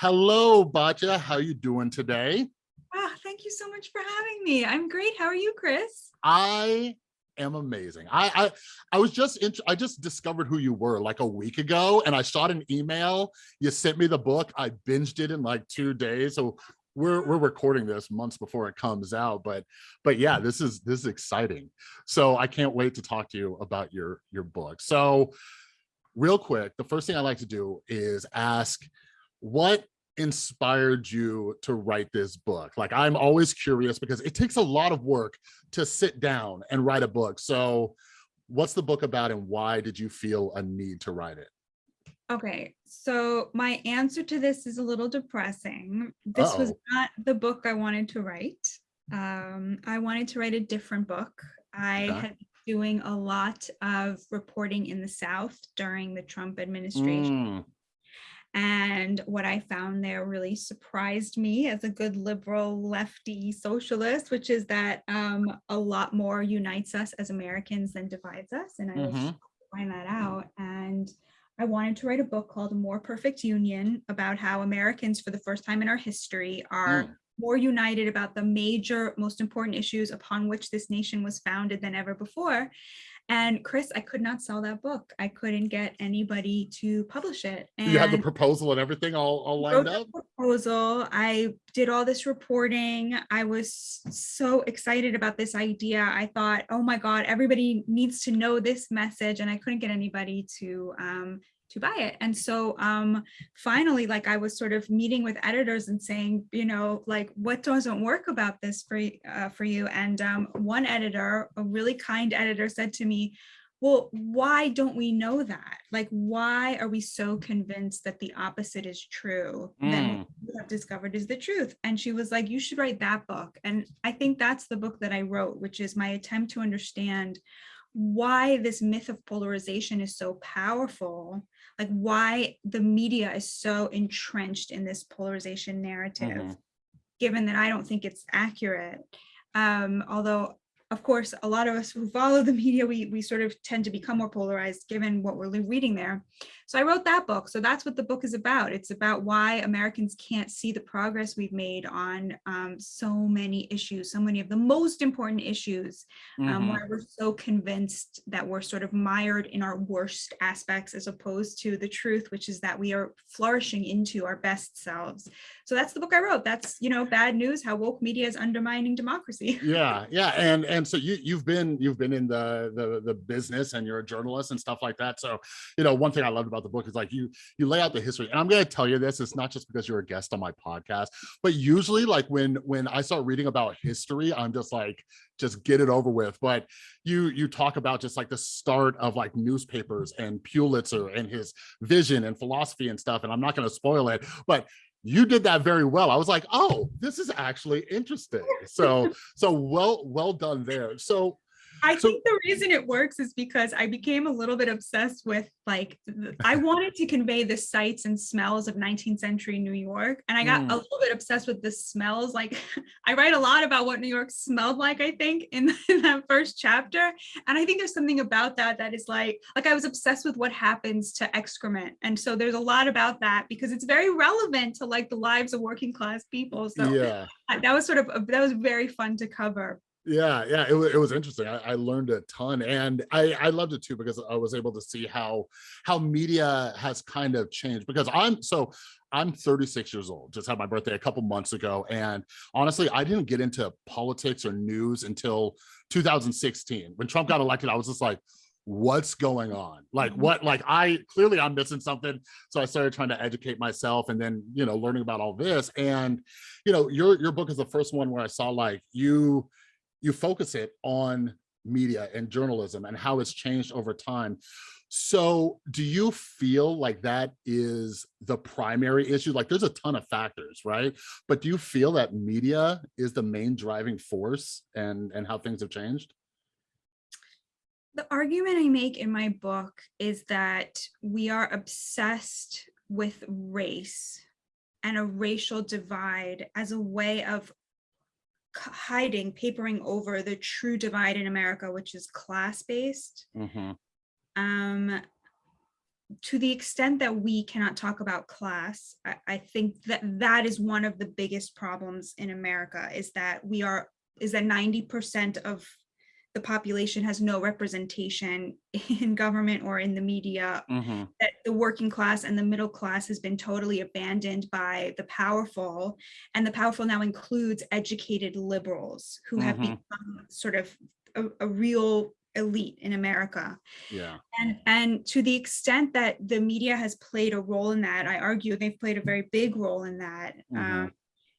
Hello, Batya. How you doing today? Ah, thank you so much for having me. I'm great. How are you, Chris? I am amazing. I I, I was just I just discovered who you were like a week ago, and I shot an email. You sent me the book. I binged it in like two days. So we're we're recording this months before it comes out, but but yeah, this is this is exciting. So I can't wait to talk to you about your your book. So real quick, the first thing I like to do is ask what inspired you to write this book? Like, I'm always curious because it takes a lot of work to sit down and write a book. So what's the book about and why did you feel a need to write it? Okay, so my answer to this is a little depressing. This uh -oh. was not the book I wanted to write. Um, I wanted to write a different book. I okay. had been doing a lot of reporting in the South during the Trump administration. Mm. And what I found there really surprised me as a good liberal lefty socialist, which is that um, a lot more unites us as Americans than divides us. And I mm -hmm. find that out. And I wanted to write a book called A More Perfect Union about how Americans for the first time in our history are mm. more united about the major, most important issues upon which this nation was founded than ever before. And Chris, I could not sell that book. I couldn't get anybody to publish it. And you had the proposal and everything all, all lined up? Proposal. I did all this reporting. I was so excited about this idea. I thought, oh my God, everybody needs to know this message. And I couldn't get anybody to um, to buy it. And so um, finally, like I was sort of meeting with editors and saying, you know, like what doesn't work about this for, uh, for you? And um, one editor, a really kind editor said to me, well, why don't we know that? Like, why are we so convinced that the opposite is true? Mm. Then we have discovered is the truth. And she was like, you should write that book. And I think that's the book that I wrote, which is my attempt to understand why this myth of polarization is so powerful, like why the media is so entrenched in this polarization narrative, mm -hmm. given that I don't think it's accurate. Um, although of course, a lot of us who follow the media, we, we sort of tend to become more polarized given what we're reading there. So I wrote that book. So that's what the book is about. It's about why Americans can't see the progress we've made on um, so many issues, so many of the most important issues, um, mm -hmm. where we're so convinced that we're sort of mired in our worst aspects as opposed to the truth, which is that we are flourishing into our best selves. So that's the book I wrote. That's, you know, bad news, how woke media is undermining democracy. Yeah, yeah. And, and so you, you've been, you've been in the, the, the business and you're a journalist and stuff like that. So, you know, one thing I loved about the book is like you you lay out the history and i'm going to tell you this it's not just because you're a guest on my podcast but usually like when when i start reading about history i'm just like just get it over with but you you talk about just like the start of like newspapers and pulitzer and his vision and philosophy and stuff and i'm not going to spoil it but you did that very well. I was like, oh, this is actually interesting. So, so well, well done there. So I so, think the reason it works is because I became a little bit obsessed with like, I wanted to convey the sights and smells of 19th century New York. And I got mm. a little bit obsessed with the smells. Like I write a lot about what New York smelled like, I think in, in that first chapter. And I think there's something about that that is like, like I was obsessed with what happens to excrement. And so there's a lot about that because it's very relevant to like the lives of working class people. So yeah. that was sort of, that was very fun to cover yeah yeah it, it was interesting I, I, learned a ton and i i loved it too because i was able to see how how media has kind of changed because i'm so i'm 36 years old just had my birthday a couple months ago and honestly i didn't get into politics or news until 2016 when trump got elected i was just like what's going on like mm-hmm. what like i clearly i'm missing something so i started trying to educate myself and then you know learning about all this and you know your your book is the first one where i saw like you you focus it on media and journalism and how it's changed over time. So do you feel like that is the primary issue? Like there's a ton of factors, right? But do you feel that media is the main driving force and, and how things have changed? The argument I make in my book is that we are obsessed with race and a racial divide as a way of hiding, papering over the true divide in America, which is class-based. Mm -hmm. Um, to the extent that we cannot talk about class, I, I think that that is one of the biggest problems in America is that we are, is that 90% of the population has no representation in government or in the media Mhm. that the working class and the middle class has been totally abandoned by the powerful. And the powerful now includes educated liberals who have Mhm. become sort of a, a real elite in America. Yeah. And, and to the extent that the media has played a role in that, I argue they've played a very big role in that, Mhm. um,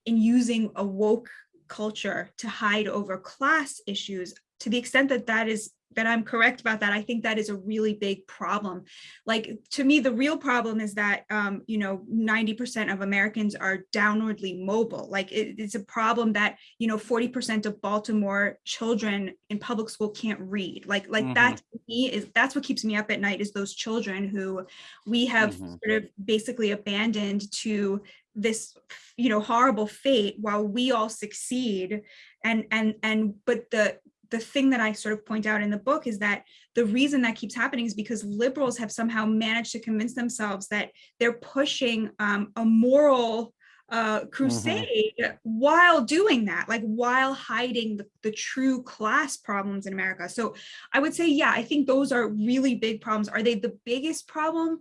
in using a woke culture to hide over class issues. To the extent that that is, that I'm correct about that, I think that is a really big problem. Like, to me, the real problem is that, um, you know, 90% of Americans are downwardly mobile. Like, it- it's a problem that, you know, 40% of Baltimore children in public school can't read. Like, like that to me is, that's what keeps me up at night is those children who we have Mhm. sort of basically abandoned to this, you know, horrible fate while we all succeed. And, and, and, but the, the thing that I sort of point out in the book is that the reason that keeps happening is because liberals have somehow managed to convince themselves that they're pushing um, a moral uh, crusade while doing that, like while hiding the, the true class problems in America. So I would say, yeah, I think those are really big problems. Are they the biggest problem?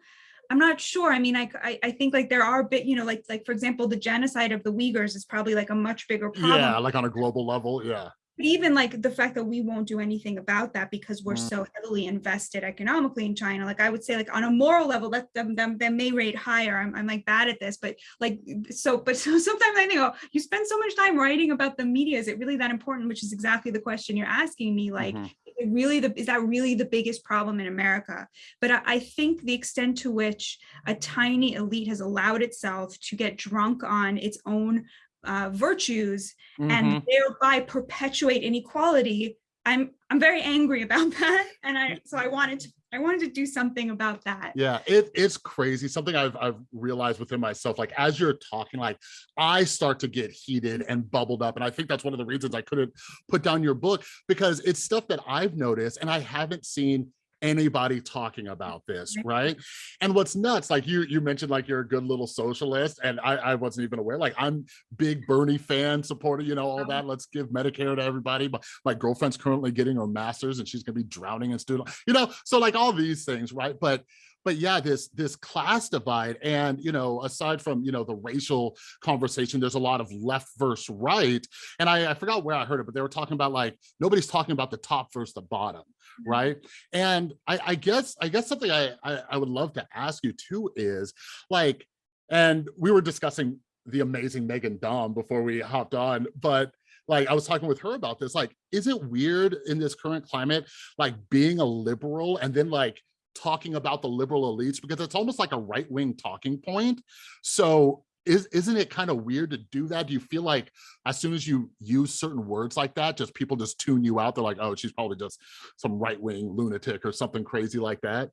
I'm not sure. I mean, I, I, I think like there are bit, you know, like, like for example, the genocide of the Uyghurs is probably like a much bigger problem. Yeah, like on a global level, yeah. But even like the fact that we won't do anything about that because we're Mm. so heavily invested economically in China, like I would say like on a moral level, that them, them, them may rate higher. I'm, I'm like bad at this, but like, so, but so sometimes I think, oh, you spend so much time writing about the media. Is it really that important? Which is exactly the question you're asking me. Like, Mhm. it really the, is that really the biggest problem in America? But I, I think the extent to which a tiny elite has allowed itself to get drunk on its own uh, virtues Mhm. and thereby perpetuate inequality. I'm I'm very angry about that, and I so I wanted to I wanted to do something about that. Yeah, it it's crazy. Something I've I've realized within myself, like as you're talking, like I start to get heated and bubbled up. And I think that's one of the reasons I couldn't put down your book because it's stuff that I've noticed and I haven't seen anybody talking about this, right? And what's nuts, like you you mentioned like you're a good little socialist, and I, I wasn't even aware. Like I'm big Bernie fan supporter, you know, all uh-huh. that. Let's give Medicare to everybody. But my girlfriend's currently getting her master's and she's gonna be drowning in student, you know, so like all these things, right? But but yeah, this this class divide, and you know, aside from you know the racial conversation, there's a lot of left versus right. And I, I forgot where I heard it, but they were talking about like nobody's talking about the top versus the bottom, mm-hmm. right? And I, I guess I guess something I, I I would love to ask you too is like, and we were discussing the amazing Meghan Daum before we hopped on, but like I was talking with her about this, like, is it weird in this current climate, like being a liberal and then like talking about the liberal elites because it's almost like a right-wing talking point. So is, isn't it kind of weird to do that? Do you feel like as soon as you use certain words like that, just people just tune you out? They're like, oh, she's probably just some right-wing lunatic or something crazy like that.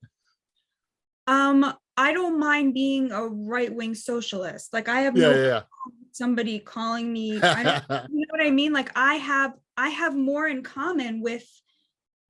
Um, I don't mind being a right-wing socialist. Like I have Yeah, no yeah, somebody calling me. You know what I mean? Like I have I have more in common with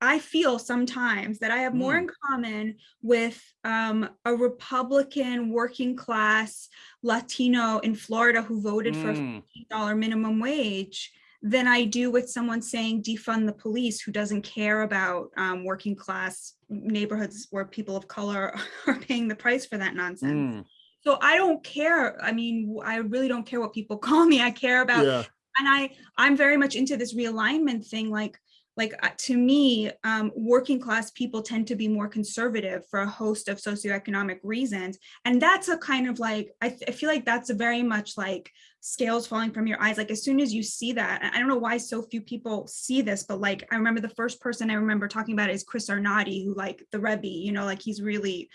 I feel sometimes that I have more Mm. in common with um, a Republican working class Latino in Florida who voted for a Mm, dollar minimum wage than I do with someone saying defund the police who doesn't care about um, working class neighborhoods where people of color are paying the price for that nonsense. mm, So I don't care. I mean, I really don't care what people call me. I care about yeah, and I I'm very much into this realignment thing. Like like uh, to me, um, working class people tend to be more conservative for a host of socioeconomic reasons, and that's a kind of like I, I feel like that's a very much like scales falling from your eyes. Like as soon as you see that, and I don't know why so few people see this, but like I remember the first person I remember talking about is Chris Arnade, who like the Rebbe, you know, like he's really.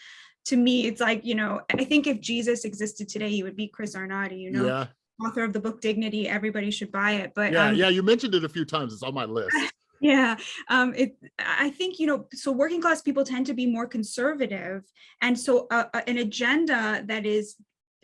To me, it's like, you know, I think if Jesus existed today, he would be Chris Arnade, you know, yeah, author of the book Dignity. Everybody should buy it. But yeah, um, yeah. You mentioned it a few times. It's on my list. yeah, um, it. I think you know. So working class people tend to be more conservative, and so uh, uh, an agenda that is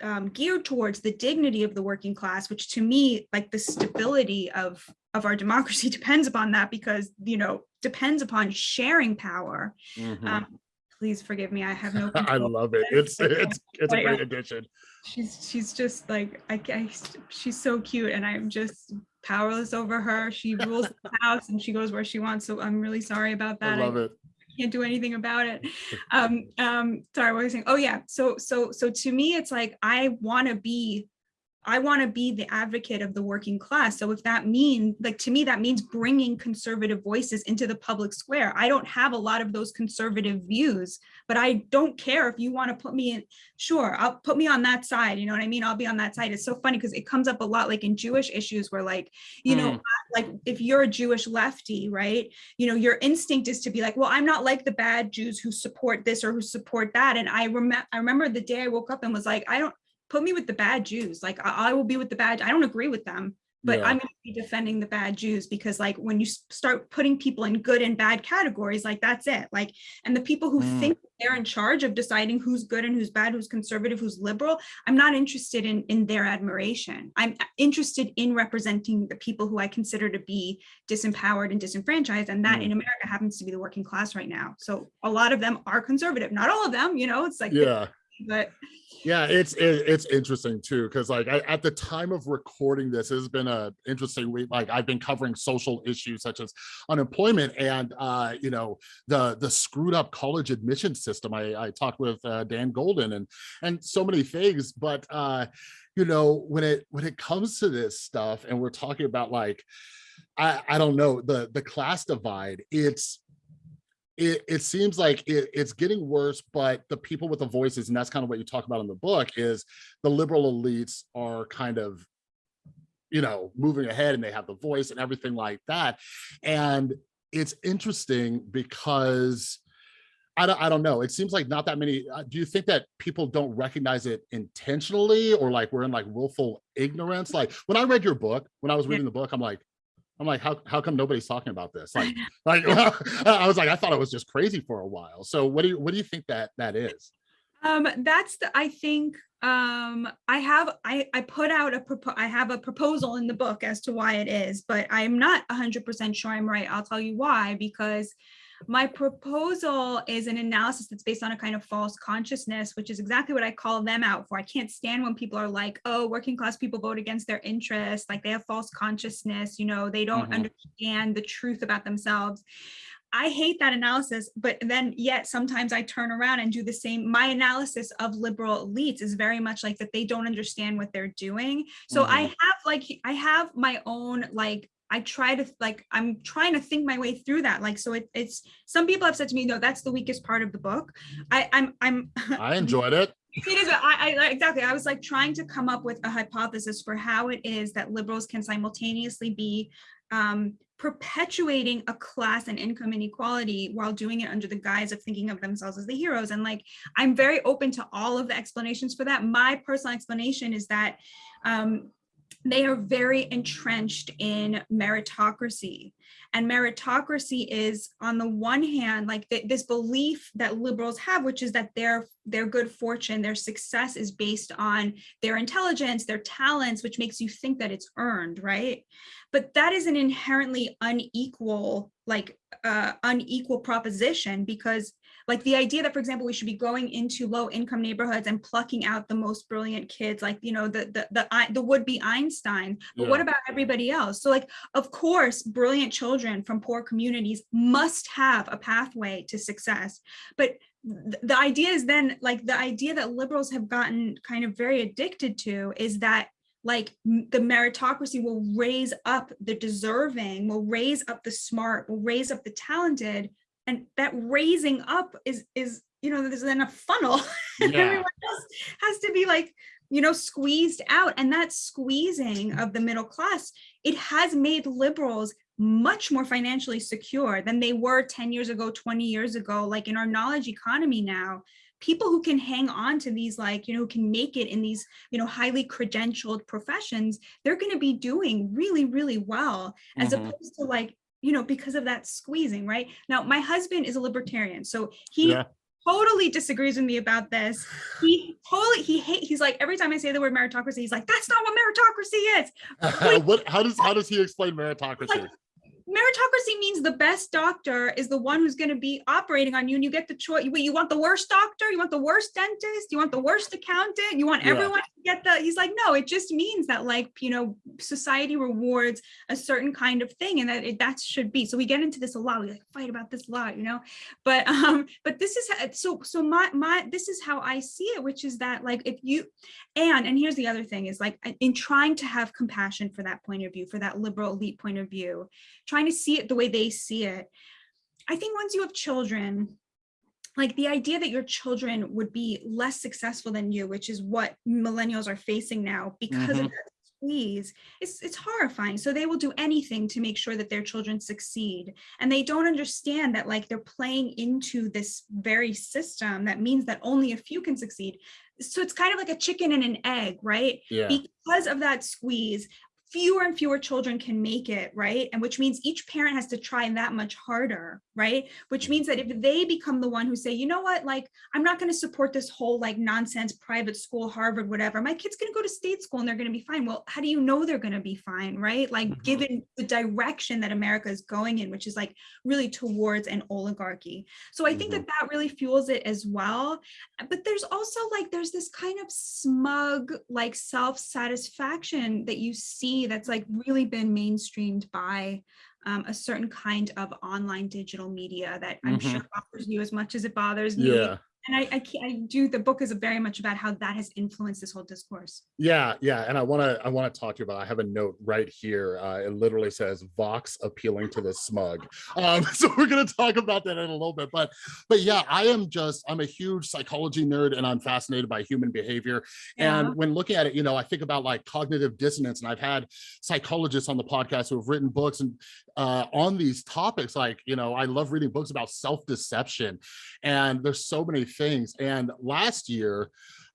um, geared towards the dignity of the working class, which to me, like the stability of of our democracy, depends upon that because you know depends upon sharing power. Mhm. Um, please forgive me. I have no. I love it. It's it's it's a great yeah. addition. She's she's just like I, I she's so cute and I'm just powerless over her. She rules the house and she goes where she wants. So I'm really sorry about that. I love it. can't do anything about it. Um, um, sorry, what was I saying? Oh yeah. So so so to me, it's like I want to be I want to be the advocate of the working class. So if that mean like to me, that means bringing conservative voices into the public square. I don't have a lot of those conservative views, but I don't care if you want to put me in. Sure, I'll put me on that side. You know what I mean? I'll be on that side. It's so funny because it comes up a lot like in Jewish issues where like, you know, Mm. like if you're a Jewish lefty, right? You know, your instinct is to be like, well, I'm not like the bad Jews who support this or who support that. And I remember I remember the day I woke up and was like, I don't put me with the bad Jews. Like I, I will be with the bad. I don't agree with them, but Yeah. I'm going to be defending the bad Jews because like when you start putting people in good and bad categories, like that's it. Like, and the people who Mm. think they're in charge of deciding who's good and who's bad, who's conservative, who's liberal, I'm not interested in in their admiration. I'm interested in representing the people who I consider to be disempowered and disenfranchised, and that Mm. in America happens to be the working class right now. So a lot of them are conservative, not all of them. You know, it's like, Yeah. But Yeah, it's it, it's interesting too because like I, at the time of recording this, it's been a interesting week. Like I've been covering social issues such as unemployment and uh, you know the the screwed up college admission system. I, I talked with uh, Dan Golden and and so many things, but uh, you know when it when it comes to this stuff and we're talking about like I I don't know the the class divide. It's it, it seems like it, it's getting worse, but the people with the voices, and that's kind of what you talk about in the book, is the liberal elites are kind of, you know, moving ahead and they have the voice and everything like that. And it's interesting because I don't, I don't know. It seems like not that many. uh, Do you think that people don't recognize it intentionally or like we're in like willful ignorance? Like when I read your book, when I was reading the book, I'm like, I'm like, how, how come nobody's talking about this? Like, like I was like, I thought it was just crazy for a while. So what do you, what do you think that that is? Um, that's the, I think, um, I have, I, I put out a, I have a proposal in the book as to why it is, but I'm not hundred percent sure I'm right. I'll tell you why, because my proposal is an analysis that's based on a kind of false consciousness, which is exactly what I call them out for. I can't stand when people are like, oh, working class people vote against their interests, like they have false consciousness, you know, they don't Mhm. understand the truth about themselves. I hate that analysis, but then yet sometimes I turn around and do the same. My analysis of liberal elites is very much like that they don't understand what they're doing. So I have like I have my own like I try to like I'm trying to think my way through that. Like so it, it's some people have said to me, no, that's the weakest part of the book. I I'm I'm I enjoyed it. it is I, I exactly i was like trying to come up with a hypothesis for how it is that liberals can simultaneously be um, perpetuating a class and income inequality while doing it under the guise of thinking of themselves as the heroes and like i'm very open to all of the explanations for that my personal explanation is that um, they are very entrenched in meritocracy. And meritocracy is on the one hand like th- this belief that liberals have which is that their their good fortune their success is based on their intelligence their talents which makes you think that it's earned right? But that is an inherently unequal like uh, unequal proposition because like the idea that for example we should be going into low income neighborhoods and plucking out the most brilliant kids like you know the the the, I- the would be einstein but what about everybody else? So like of course brilliant children from poor communities must have a pathway to success. But the idea is then like the idea that liberals have gotten kind of very addicted to is that like the meritocracy will raise up the deserving will raise up the smart will raise up the talented and that raising up is is you know there's then a funnel and Yeah. everyone else has to be like you know squeezed out and that squeezing of the middle class it has made liberals much more financially secure than they were 10 years ago 20 years ago like in our knowledge economy now people who can hang on to these like you know who can make it in these you know highly credentialed professions they're going to be doing really really well as Mhm. opposed to like you know because of that squeezing right now my husband is a libertarian so he Yeah. totally disagrees with me about this he totally he hate he's like every time i say the word meritocracy he's like that's not what meritocracy is what how does how does he explain meritocracy? Meritocracy means the best doctor is the one who's going to be operating on you and you get the choice you, you want the worst doctor? You want the worst dentist? You want the worst accountant? You want Yeah. everyone to get the he's like no it just means that like you know society rewards a certain kind of thing and that it, that should be. So we get into this a lot we like fight about this a lot you know? But um but this is how, so so my my this is how i see it which is that like if you and and here's the other thing is like in trying to have compassion for that point of view for that liberal elite point of view trying to see it the way they see it. I think once you have children like the idea that your children would be less successful than you which is what millennials are facing now because of Mhm. that squeeze it's it's horrifying. So they will do anything to make sure that their children succeed. And they don't understand that like they're playing into this very system that means that only a few can succeed. So it's kind of like a chicken and an egg right? Yeah. because of that squeeze fewer and fewer children can make it right? And which means each parent has to try that much harder right? Which means that if they become the one who say you know what? Like i'm not going to support this whole like nonsense private school harvard whatever. My kid's going to go to state school and they're going to be fine. Well how do you know they're going to be fine right? Like Mhm. given the direction that america is going in which is like really towards an oligarchy. So i think that that really fuels it as well. But there's also like there's this kind of smug like self-satisfaction that you see that's like really been mainstreamed by um, a certain kind of online digital media that i'm Mhm. sure bothers you as much as it bothers me Yeah. And I, I I do the book is very much about how that has influenced this whole discourse Yeah, yeah, and I want to I want to talk to you about. I have a note right here. Uh, it literally says Vox appealing to the smug. Um, so we're gonna talk about that in a little bit. But but yeah, I am just I'm a huge psychology nerd, and I'm fascinated by human behavior. Yeah. And when looking at it, you know, I think about like cognitive dissonance, and I've had psychologists on the podcast who have written books and uh, on these topics. Like you know, I love reading books about self deception, and there's so many things. And last year.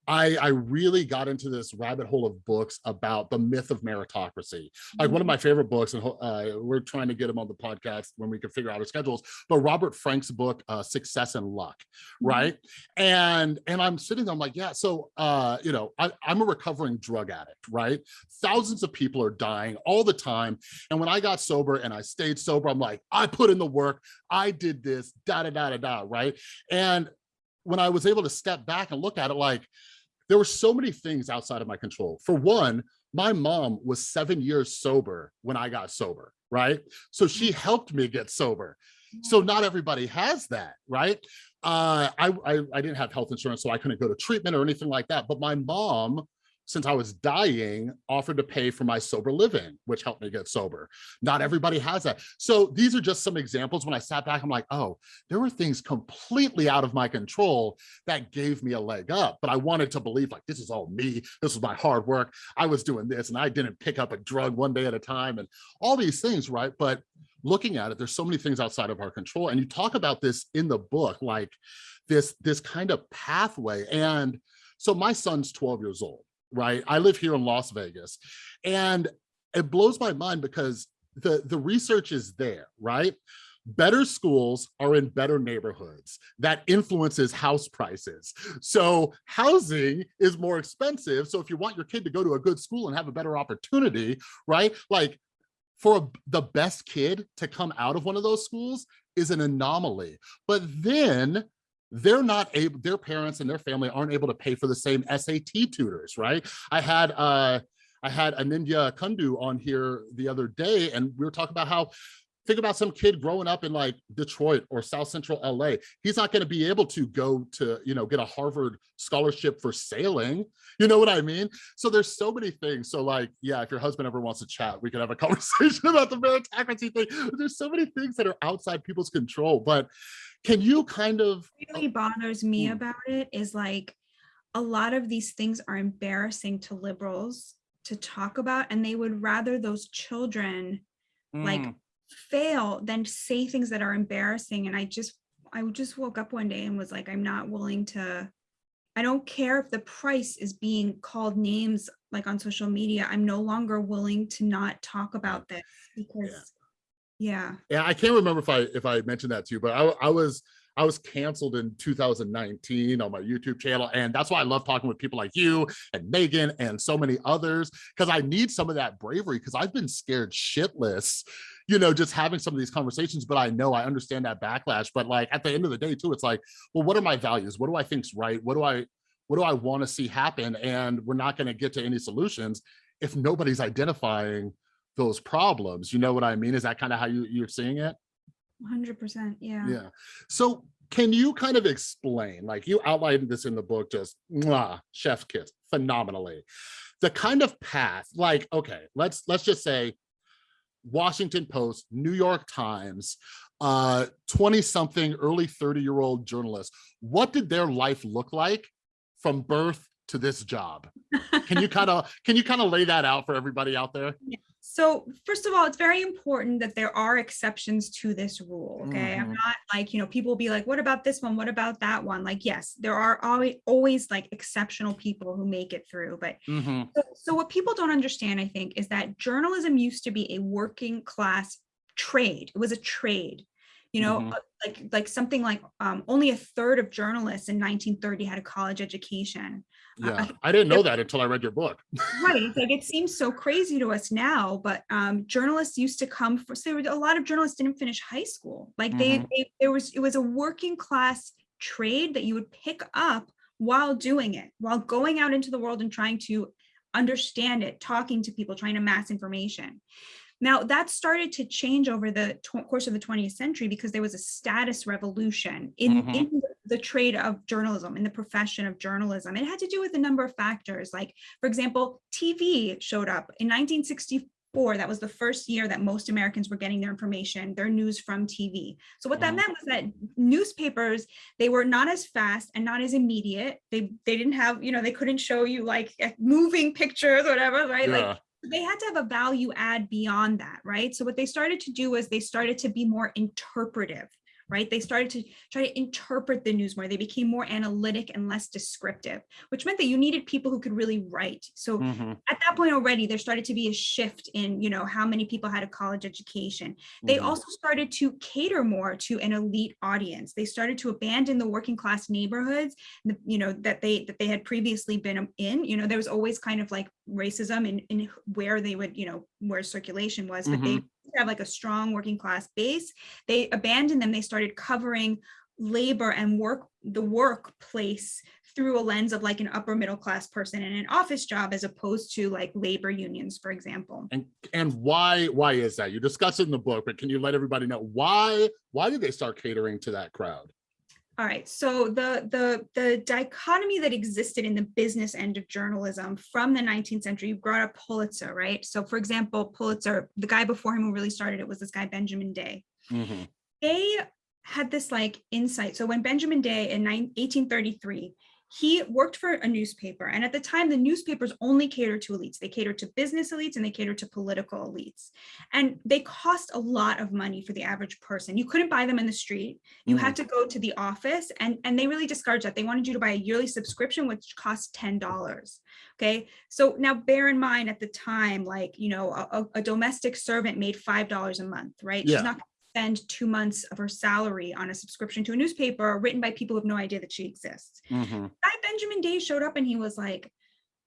I, I really got into this rabbit hole of books about the myth of meritocracy. Like one of my favorite books, and uh, we're trying to get him on the podcast when we can figure out our schedules. But Robert Frank's book, uh, Success and Luck, Mhm. right? And and I'm sitting there, I'm like, yeah. So uh, you know, I, I'm a recovering drug addict, right? Thousands of people are dying all the time. And when I got sober and I stayed sober, I'm like, I put in the work, I did this, da da da da da, right? And when I was able to step back and look at it, like there were so many things outside of my control. For one, my mom was seven years sober when I got sober, right? So she helped me get sober. So not everybody has that, right? Uh, I, I, I didn't have health insurance, so I couldn't go to treatment or anything like that. But my mom, since I was dying, offered to pay for my sober living, which helped me get sober. Not mm. everybody has that. So these are just some examples. When I sat back, I'm like, oh, there were things completely out of my control that gave me a leg up. But I wanted to believe like, this is all me. This was my hard work. I was doing this and I didn't pick up a drug one day at a time and all these things, right? But looking at it, there's so many things outside of our control. And you talk about this in the book, like this, this kind of pathway. And so my son's 12 years old, right? I live here in Las Vegas. And it blows my mind because the, the research is there, right? Better schools are in better neighborhoods. That influences house prices. So housing is more expensive. So if you want your kid to go to a good school and have a better opportunity, right? Like for a, the best kid to come out of one of those schools is an anomaly. But then they're not able, their parents and their family aren't able to pay for the same SAT tutors, right? I had uh I had Anindya Kundu on here the other day, and we were talking about how think about some kid growing up in like Detroit or South Central LA. He's not going to be able to go to, you know, get a Harvard scholarship for sailing. You know what I mean? So there's so many things. So like, yeah, if your husband ever wants to chat, we can have a conversation about the meritocracy thing. There's so many things that are outside people's control. But can you kind of really bothers me Mm. about it is like a lot of these things are embarrassing to liberals to talk about and they would rather those children like Mm, fail than say things that are embarrassing. And i just i just woke up one day and was like i'm not willing to i don't care if the price is being called names like on social media. I'm no longer willing to not talk about this because yeah Yeah, Yeah, I can't remember if I if I mentioned that to you, but I, I was I was canceled in 2019 on my YouTube channel, and that's why I love talking with people like you and Meghan and so many others because I need some of that bravery because I've been scared shitless, you know, just having some of these conversations, but I know I understand that backlash. But like at the end of the day, too, it's like, well, what are my values? What do I think's right? What do I what do I want to see happen? And we're not going to get to any solutions if nobody's identifying those problems. You know what I mean? Is that kind of how you, you're seeing it? 100%. Yeah. Yeah. So can you kind of explain, like you outlined this in the book, just mwah, chef kiss phenomenally. The kind of path, like, okay, let's let's just say Washington Post, New York Times, uh 20 something early 30 year old journalists what did their life look like from birth to this job can you kind of can you kind of lay that out for everybody out there So first of all, it's very important that there are exceptions to this rule. Okay. I'm Mhm. not like, you know, people will be like, what about this one? What about that one? Like, yes, there are always, always like exceptional people who make it through. But Mhm. so, so what people don't understand, I think, is that journalism used to be a working class trade. It was a trade. You know, Mhm. uh, like like something like um, only a third of journalists in 1930 had a college education. Yeah. I didn't know that until i read your book. Right like it seems so crazy to us now but um journalists used to come for so there were a lot of journalists didn't finish high school. Like they, Mhm. they there was it was a working class trade that you would pick up while doing it while going out into the world and trying to understand it talking to people trying to mass information now that started to change over the course of the 20th century because there was a status revolution in, Mhm. in the trade of journalism, in the profession of journalism. It had to do with a number of factors. Like, for example, TV showed up in 1964. That was the first year that most Americans were getting their information, their news from TV. So what that Mhm. meant was that newspapers, they were not as fast and not as immediate. They they didn't have, you know, they couldn't show you like moving pictures, or whatever, right? Like yeah they had to have a value add beyond that, right? So what they started to do was they started to be more interpretive, right? They started to try to interpret the news more. They became more analytic and less descriptive, which meant that you needed people who could really write. So Mhm. at that point already, there started to be a shift in, you know, how many people had a college education. They Mhm. also started to cater more to an elite audience. They started to abandon the working class neighborhoods, you know, that they that they had previously been in. You know, there was always kind of like racism in, in where they would, you know, where circulation was, but they mm-hmm. have like a strong working class base. They abandoned them. They started covering labor and work the workplace through a lens of like an upper middle class person in an office job as opposed to like labor unions for example and and why why is that you discuss it in the book but can you let everybody know why why did they start catering to that crowd all right so the the the dichotomy that existed in the business end of journalism from the 19th century you brought up pulitzer right so for example pulitzer the guy before him who really started it was this guy benjamin day Mhm. they had this like insight. So when Benjamin Day in 1833, he worked for a newspaper. And at the time, the newspapers only catered to elites. They catered to business elites and they catered to political elites. And they cost a lot of money for the average person. You couldn't buy them in the street. You had mm-hmm. to go to the office and, and they really discouraged that. They wanted you to buy a yearly subscription, which cost $10. Okay. So now bear in mind at the time, like, you know, a, a- a domestic servant made $5 a month, right? Yeah. She's not spend two months of her salary on a subscription to a newspaper written by people who have no idea that she exists. Mhm. Guy Benjamin Day showed up and he was like,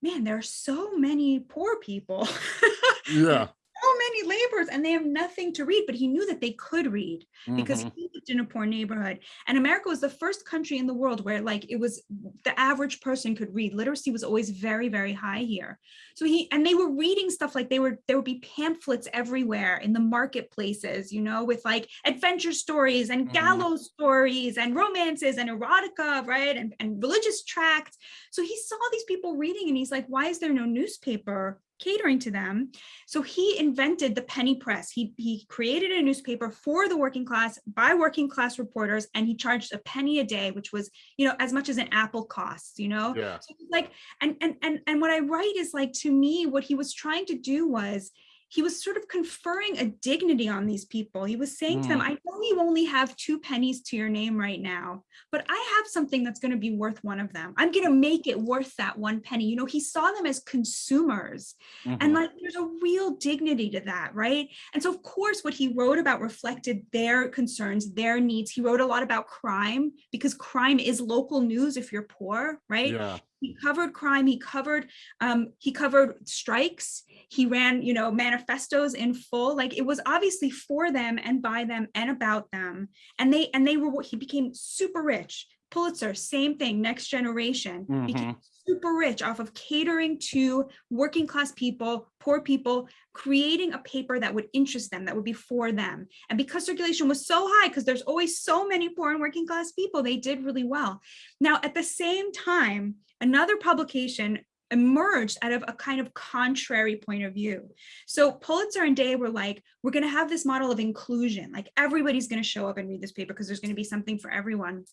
man, there are so many poor people, yeah so many laborers, and they have nothing to read. But he knew that they could read because Mhm. he lived in a poor neighborhood. And America was the first country in the world where like it was the average person could read. Literacy was always very, very high here. So he and they were reading stuff like they were there would be pamphlets everywhere in the marketplaces, you know, with like adventure stories and Mhm. gallows stories and romances and erotica, right? And, and religious tracts. So he saw these people reading and he's like, why is there no newspaper catering to them? So he invented the penny press. He, he created a newspaper for the working class by working class reporters, and he charged a penny a day, which was, you know, as much as an apple costs, you know? yeah So like, and and and and what I write is like to me, what he was trying to do was he was sort of conferring a dignity on these people. He was saying to them, Mm. I know you only have two pennies to your name right now, but I have something that's going to be worth one of them. I'm going to make it worth that one penny. You know, he saw them as consumers and Mhm. like there's a real dignity to that, right? And so, of course, what he wrote about reflected their concerns, their needs. He wrote a lot about crime because crime is local news if you're poor, right? Yeah, he covered crime he covered um he covered strikes he ran you know manifestos in full like it was obviously for them and by them and about them. And they and they were what he became super rich. Pulitzer same thing next generation. Mm-hmm. Became super rich off of catering to working class people poor people creating a paper that would interest them that would be for them. And because circulation was so high because there's always so many poor and working class people they did really well. Now at the same time another publication emerged out of a kind of contrary point of view. So Pulitzer and Day were like, we're going to have this model of inclusion, like everybody's going to show up and read this paper because there's going to be something for everyone.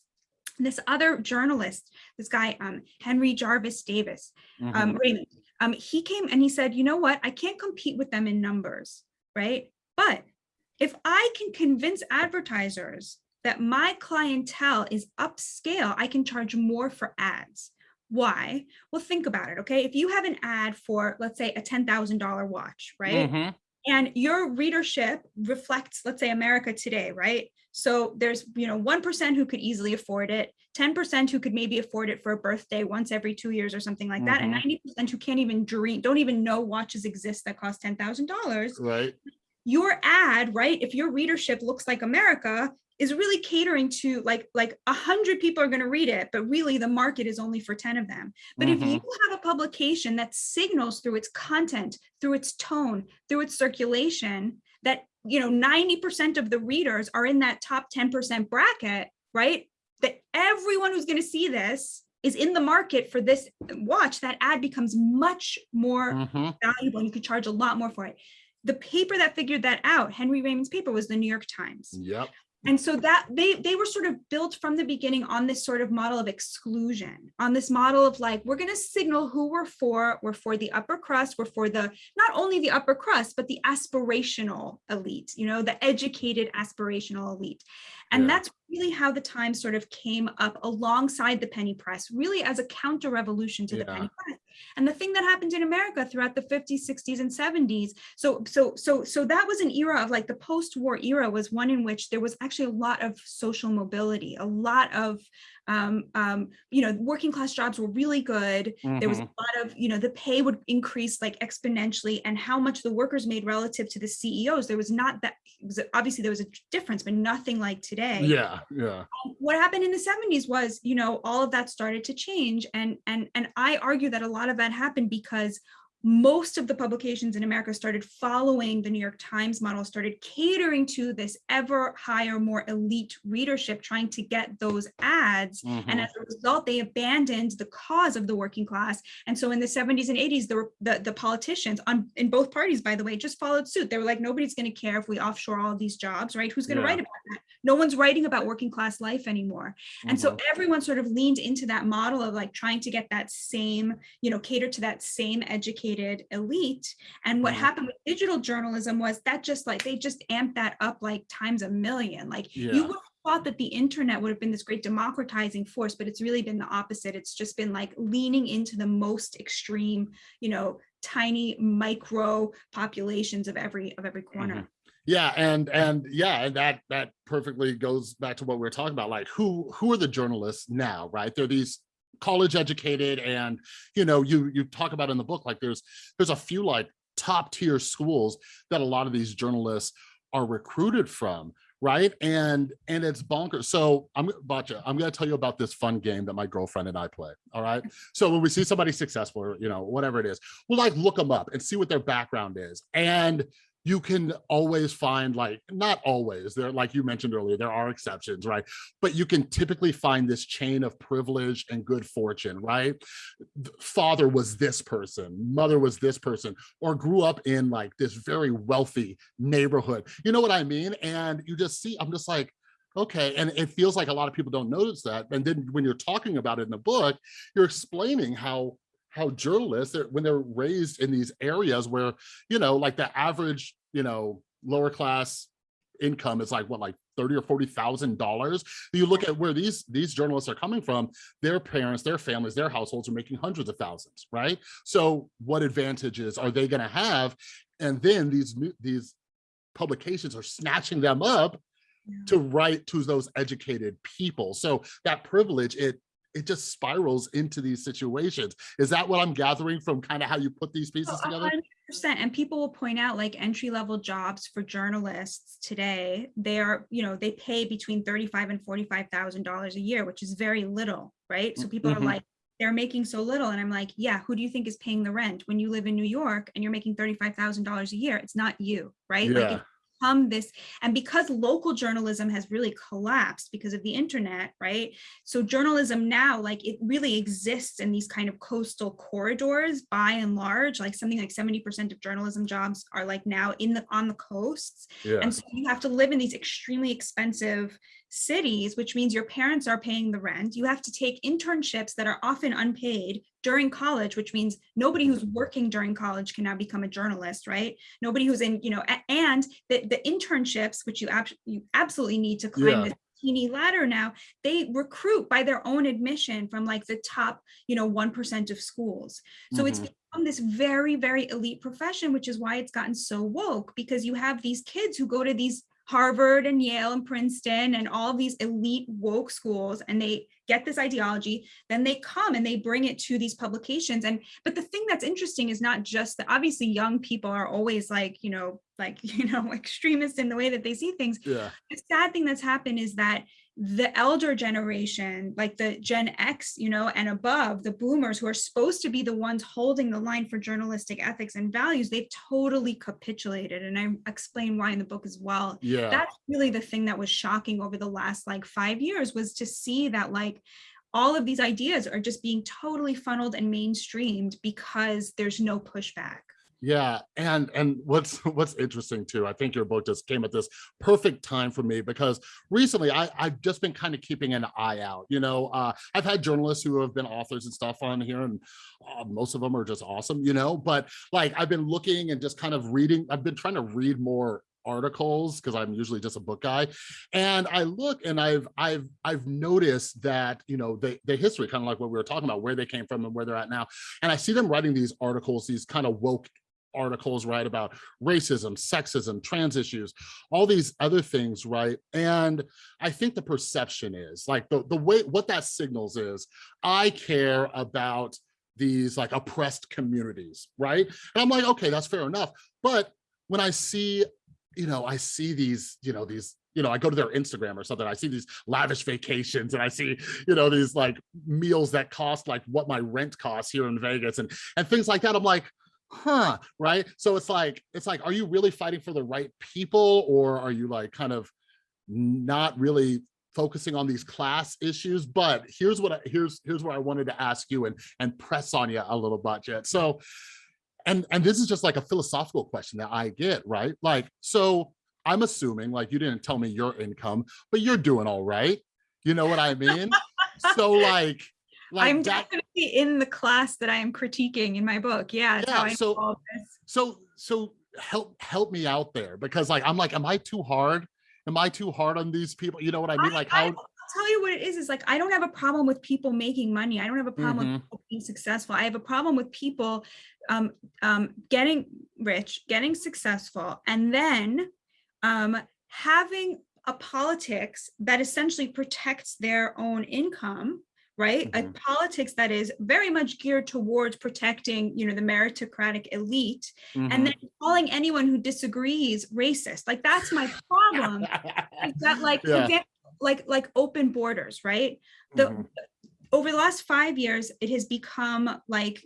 This other journalist, this guy, um, Henry Jarvis Davis, mhm. um, Raymond, um, he came and he said, you know what, I can't compete with them in numbers, right? But if I can convince advertisers that my clientele is upscale, I can charge more for ads. Why? Well, think about it, okay? If you have an ad for, let's say, a $10,000 watch, right? Mhm. and your readership reflects let's say america today right so there's you know 1% who could easily afford it 10% who could maybe afford it for a birthday once every two years or something like that and 90% who can't even dream don't even know watches exist that cost $10000 right, your ad right if your readership looks like america is really catering to like like a hundred people are going to read it but really the market is only for 10 of them but if you have a publication that signals through its content through its tone through its circulation that you know 90% of the readers are in that top 10% bracket right that everyone who's going to see this is in the market for this watch that ad becomes much more Mhm. valuable and you could charge a lot more for it the paper that figured that out henry raymond's paper was the new york times Yep. And so that they they were sort of built from the beginning on this sort of model of exclusion on this model of like we're going to signal who we're for we're for the upper crust we're for the not only the upper crust but the aspirational elite you know the educated aspirational elite and Yeah. that's really how the times sort of came up alongside the penny press really as a counter revolution to the penny press. And the thing that happened in america throughout the 50s 60s and 70s so so so so that was an era of like the post-war era was one in which there was actually a lot of social mobility a lot of um, um, you know working class jobs were really good. There was a Mhm. lot of you know the pay would increase like exponentially and how much the workers made relative to the ceos there was not that it was obviously there was a difference but nothing like today. Yeah, yeah, what happened in the 70s was you know all of that started to change and and and i argue that a lot of that happened because most of the publications in america started following the new york times model started catering to this ever higher more elite readership trying to get those ads and mhm. as a result they abandoned the cause of the working class. And so in the 70s and 80s the the, the politicians on in both parties by the way just followed suit. They were like nobody's going to care if we offshore all of these jobs right? Who's going to Yeah. write about that no one's writing about working class life anymore and so Mhm. everyone sort of leaned into that model of like trying to get that same you know cater to that same educated elite and what Mhm. happened with digital journalism was that just like they just amped that up like times a million like Yeah. you would have thought that the internet would have been this great democratizing force but it's really been the opposite it's just been like leaning into the most extreme you know tiny micro populations of every of every corner Mhm. Yeah, and and yeah, and that that perfectly goes back to what we were talking about. Like, who who are the journalists now, right? They're these college educated, and you know, you you talk about in the book, like there's there's a few like top tier schools that a lot of these journalists are recruited from, right? And and it's bonkers. So I'm Batya, I'm gonna tell you about this fun game that my girlfriend and I play. All right. So when we see somebody successful, or you know, whatever it is, we'll like look them up and see what their background is. And you can always find like not always there like you mentioned earlier there are exceptions right? But you can typically find this chain of privilege and good fortune right? Father was this person mother was this person or grew up in like this very wealthy neighborhood. You know what i mean? And you just see i'm just like okay and it feels like a lot of people don't notice that. And then when you're talking about it in the book you're explaining how how journalists when they're raised in these areas where you know like the average you know lower class income is like what like 30 or 40,000 dollars. You look at where these these journalists are coming from, their parents, their families, their households are making hundreds of thousands, right? So what advantages are they going to have? And then these new these publications are snatching them up Yeah. to write to those educated people. So that privilege, it it just spirals into these situations. Is that what I'm gathering from kind of how you put these pieces Oh, together? hundred percent. And people will point out like entry level jobs for journalists today, they are, you know, they pay between thirty-five and forty-five thousand dollars a year, which is very little, right? So people are Mhm. like, they're making so little. And I'm like, yeah, who do you think is paying the rent? When you live in New York and you're making thirty-five thousand dollars a year, it's not you, right? Yeah. if become this and because local journalism has really collapsed because of the internet right so journalism now like it really exists in these kind of coastal corridors by and large like something like 70 percent of journalism jobs are like now in the on the coasts Yeah. and so you have to live in these extremely expensive cities, which means your parents are paying the rent. You have to take internships that are often unpaid during college, which means nobody who's working during college can now become a journalist, right? Nobody who's in, you know, and the, the internships, which you, ab- you absolutely need to climb Yeah. this teeny ladder now, they recruit by their own admission from like the top, you know, 1% of schools. So it's Mhm. become this very, very elite profession, which is why it's gotten so woke because you have these kids who go to these Harvard and Yale and Princeton and all these elite woke schools and they get this ideology, then they come and they bring it to these publications. And but the thing that's interesting is not just that obviously young people are always like, you know, like, you know, extremists in the way that they see things Yeah. the sad thing that's happened is that the elder generation, like the Gen X, you know, and above, the boomers who are supposed to be the ones holding the line for journalistic ethics and values, they've totally capitulated. And I explain why in the book as well. Yeah. That's really the thing that was shocking over the last like five years was to see that like all of these ideas are just being totally funneled and mainstreamed because there's no pushback. Yeah, and and what's what's interesting too, I think your book just came at this perfect time for me because recently I I've just been kind of keeping an eye out. You know, uh, I've had journalists who have been authors and stuff on here, and uh, most of them are just awesome. You know, but like I've been looking and just kind of reading. I've been trying to read more articles because I'm usually just a book guy. And I look and I've I've I've noticed that, you know, the, the history, kind of like what we were talking about, where they came from and where they're at now. And I see them writing these articles, these kind of woke articles, right, about racism, sexism, trans issues, all these other things, right? And I think the perception is like the, the way what that signals is I care about these like oppressed communities, right? And I'm like, okay, that's fair enough. But when I see, you know, I see these, you know, these you know, I go to their Instagram or something, I see these lavish vacations and I see, you know, these like meals that cost like what my rent costs here in Vegas and and things like that. I'm like, huh, right? So it's like, it's like, are you really fighting for the right people or are you like kind of not really focusing on these class issues? But here's what, I, here's, here's where I wanted to ask you and, and press on you a little bit, So, and, and this is just like a philosophical question that I get, right? Like, so I'm assuming like you didn't tell me your income, but you're doing all right. You know what I mean? so like, like I'm that, definitely in the class that I am critiquing in my book. Yeah, Yeah, I so- so so help help me out there because like i'm like am i too hard am i too hard on these people you know what i mean like I- how I'll tell you what it is, is like, I don't have a problem with people making money. I don't have a problem Mhm. with people being successful. I have a problem with people um, um, getting rich, getting successful, and then um, having a politics that essentially protects their own income right a Mhm. politics that is very much geared towards protecting you know the meritocratic elite Mhm. and then calling anyone who disagrees racist like that's my problem that like Yeah. example, like like open borders right the Mhm. over the last five years it has become like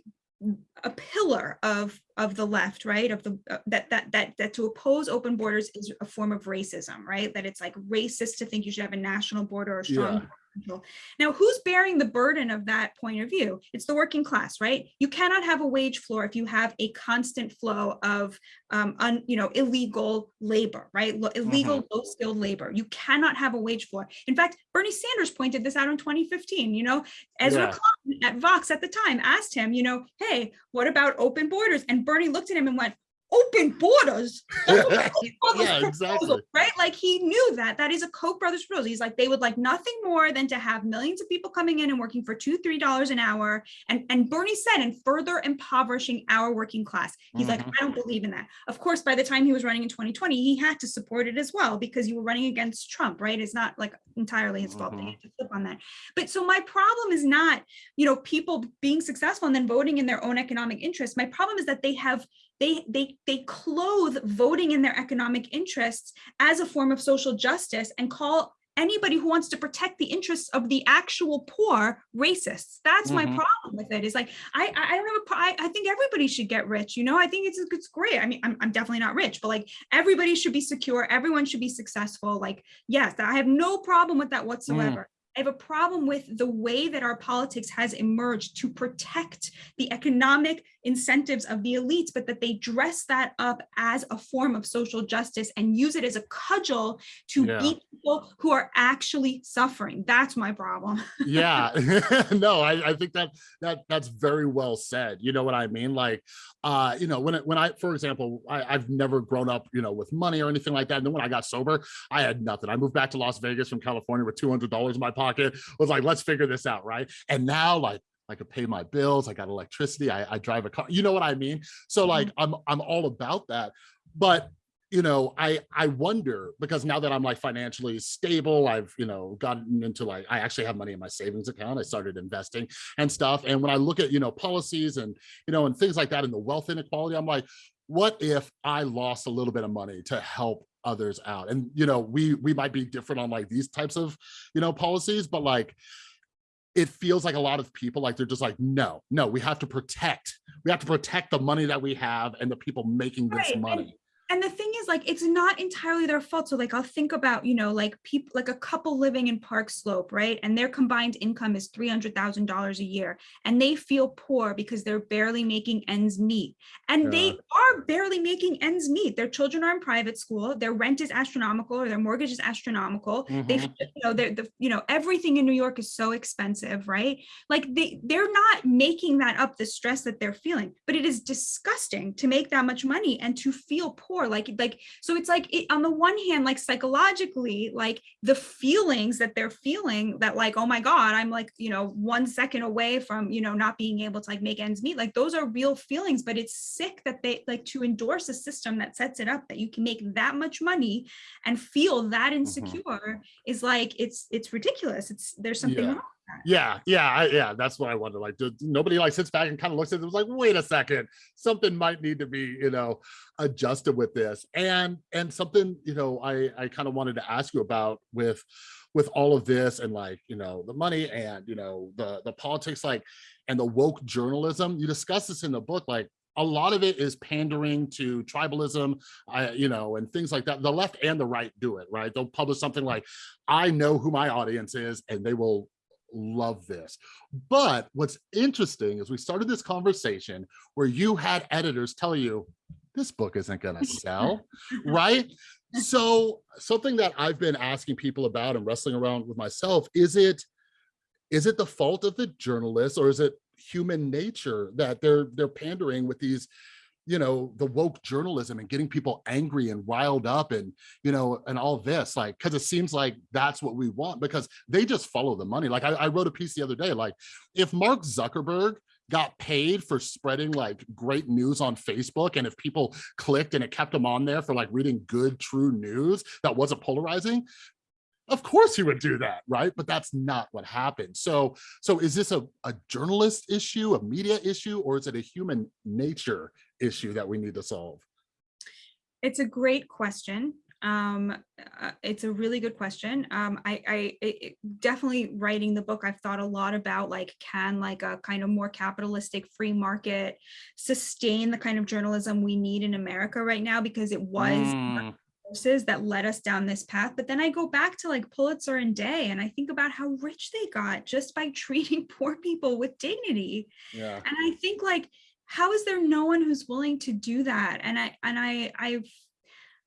a pillar of of the left right of the uh, that that that that to oppose open borders is a form of racism right that it's like racist to think you should have a national border or strong Yeah. border control. now who's bearing the burden of that point of view? It's the working class right? You cannot have a wage floor if you have a constant flow of um un, you know illegal labor right? Lo- illegal low skilled labor. You cannot have a wage floor. In fact bernie sanders pointed this out in 2015 you know? Ezra Yeah. Klein at vox at the time asked him you know hey what about open borders? And bernie looked at him and went open borders. That's what Koch Yeah, proposal, exactly. Right? Like he knew that. That is a Koch brothers proposal. He's like, they would like nothing more than to have millions of people coming in and working for two, three dollars an hour. And, and Bernie said, and further impoverishing our working class. He's like, Mhm. I don't believe in that. Of course, by the time he was running in 2020, he had to support it as well because you were running against Trump, right? It's not like entirely his fault. that he Mhm. had to flip on that. But so my problem is not, you know, people being successful and then voting in their own economic interests. My problem is that they have they they they clothe voting in their economic interests as a form of social justice and call anybody who wants to protect the interests of the actual poor racists. That's my Mhm. problem with it. Is like i i don't have a I, I think everybody should get rich you know? I think it's it's great. I mean I'm, I'm definitely not rich but like everybody should be secure. Everyone should be successful. Like yes i have no problem with that whatsoever. I have a problem with the way that our politics has emerged to protect the economic incentives of the elites, but that they dress that up as a form of social justice and use it as a cudgel to Yeah. beat people who are actually suffering. That's my problem. yeah. No I, I think that that that's very well said. You know what i mean? Like uh you know when it when i for example I, i've never grown up you know with money or anything like that. And then when i got sober i had nothing. I moved back to las vegas from california with 200 dollars in my pocket. Was like let's figure this out right? And now like I could pay my bills. I got electricity. I, I drive a car. You know what I mean? So like, mm-hmm. I'm I'm all about that. But you know, I I wonder because now that I'm like financially stable, I've you know gotten into like I actually have money in my savings account. I started investing and stuff. And when I look at you know policies and you know and things like that and the wealth inequality, I'm like, what if I lost a little bit of money to help others out? And you know, we we might be different on like these types of you know policies, but like it feels like a lot of people like they're just like no no we have to protect we have to protect the money that we have and the people making this Right, money and the thing is like it's not entirely their fault. So like i'll think about you know like people like a couple living in park slope right? And their combined income is $300000 a year and they feel poor because they're barely making ends meet. And they are barely making ends meet. Their children are in private school their rent is astronomical or their mortgage is astronomical. They Mhm. you know they're the you know everything in new york is so expensive right? Like they they're not making that up the stress that they're feeling. But it is disgusting to make that much money and to feel poor like like so it's like it, on the one hand like psychologically like the feelings that they're feeling that like oh my god i'm like you know one second away from you know not being able to like make ends meet like those are real feelings but it's sick that they like to endorse a system that sets it up that you can make that much money and feel that mm-hmm. insecure is like it's it's ridiculous. It's there's something Yeah. wrong yeah yeah yeah that's what i wonder like do- nobody like sits back and kind of looks at it was like wait a second something might need to be you know adjusted with this. And and something you know i i kind of wanted to ask you about with with all of this and like you know the money and you know the the politics like and the woke journalism. You discuss this in the book like a lot of it is pandering to tribalism I, you know and things like that. The left and the right do it right? They'll publish something like i know who my audience is and they will love this. But what's interesting is we started this conversation where you had editors tell you this book isn't going to sell right? So something that i've been asking people about and wrestling around with myself is it is it the fault of the journalists or is it human nature that they're they're pandering with these you know the woke journalism and getting people angry and riled up and you know and all this like because it seems like that's what we want because they just follow the money. Like I, I wrote a piece the other day like if mark zuckerberg got paid for spreading like great news on facebook and if people clicked and it kept them on there for like reading good true news that wasn't polarizing of course he would do that right? But that's not what happened. So so is this a, a journalist issue a media issue or is it a human nature issue that we need to solve? It's a great question. Um uh, it's a really good question. Um i i it, it- definitely writing the book i've thought a lot about like can like a kind of more capitalistic free market sustain the kind of journalism we need in america right now? Because it was Mm, forces that led us down this path. But then I go back to like Pulitzer and Day and I think about how rich they got just by treating poor people with dignity. yeah. And I think like, how is there no one who's willing to do that? And I and I I've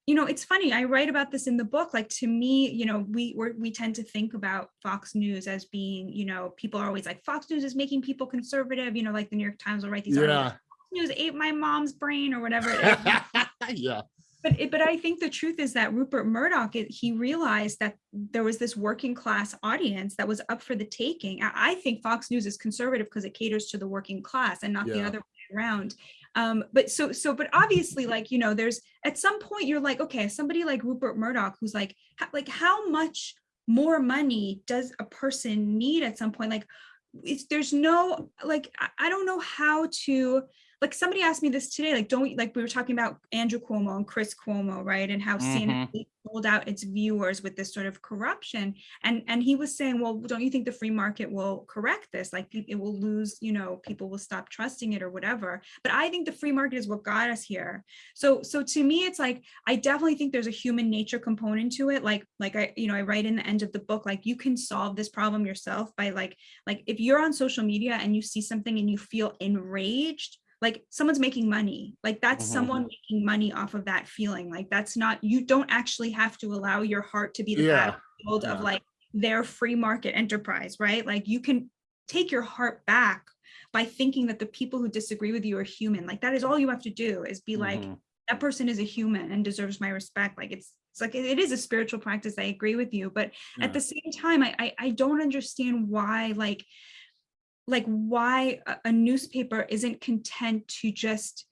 you know, it's funny. I write about this in the book. Like to me, you know, we we're, we tend to think about Fox News as being, you know, people are always like Fox News is making people conservative. You know, like the New York Times will write these articles yeah News ate my mom's brain or whatever. it is. yeah. But it, but I think the truth is that Rupert Murdoch, it- he realized that there was this working class audience that was up for the taking. I, I think Fox News is conservative because it caters to the working class and not the other way around. Um, but so so but obviously, like you know, there's at some point you're like, okay, somebody like Rupert Murdoch, who's like, like how much more money does a person need at some point? Like, it's there's no like I don't know how to like somebody asked me this today like don't like we were talking about andrew cuomo and chris cuomo right? And how cnn sold mm-hmm. out its viewers with this sort of corruption. And and he was saying well don't you think the free market will correct this? Like it will lose you know people will stop trusting it or whatever. But i think the free market is what got us here. So so to me it's like i definitely think there's a human nature component to it. Like like i you know i write in the end of the book like you can solve this problem yourself by like like if you're on social media and you see something and you feel enraged like someone's making money like that's Mhm. someone making money off of that feeling like that's not you don't actually have to allow your heart to be the Yeah. battlefield of like their free market enterprise right like you can take your heart back by thinking that the people who disagree with you are human like that is all you have to do is be like Mhm. that person is a human and deserves my respect like it's it's like it it is a spiritual practice i agree with you but Yeah. at the same time I, I i don't understand why like like why a, newspaper isn't content to just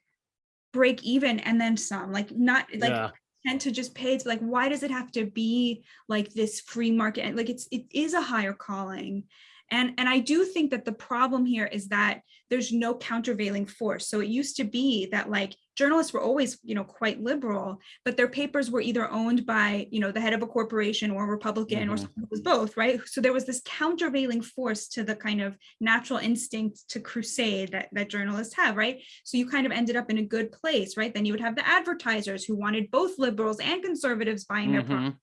break even and then some like not like yeah. tend to just pay it's like why does it have to be like this free market and like it's it is a higher calling and and i do think that the problem here is that there's no countervailing force. So it used to be that like journalists were always you know quite liberal but their papers were either owned by you know the head of a corporation or republican or Mhm. someone who was both right? So there was this countervailing force to the kind of natural instinct to crusade that, that journalists have right? So you kind of ended up in a good place right? Then you would have the advertisers who wanted both liberals and conservatives buying their product Mhm.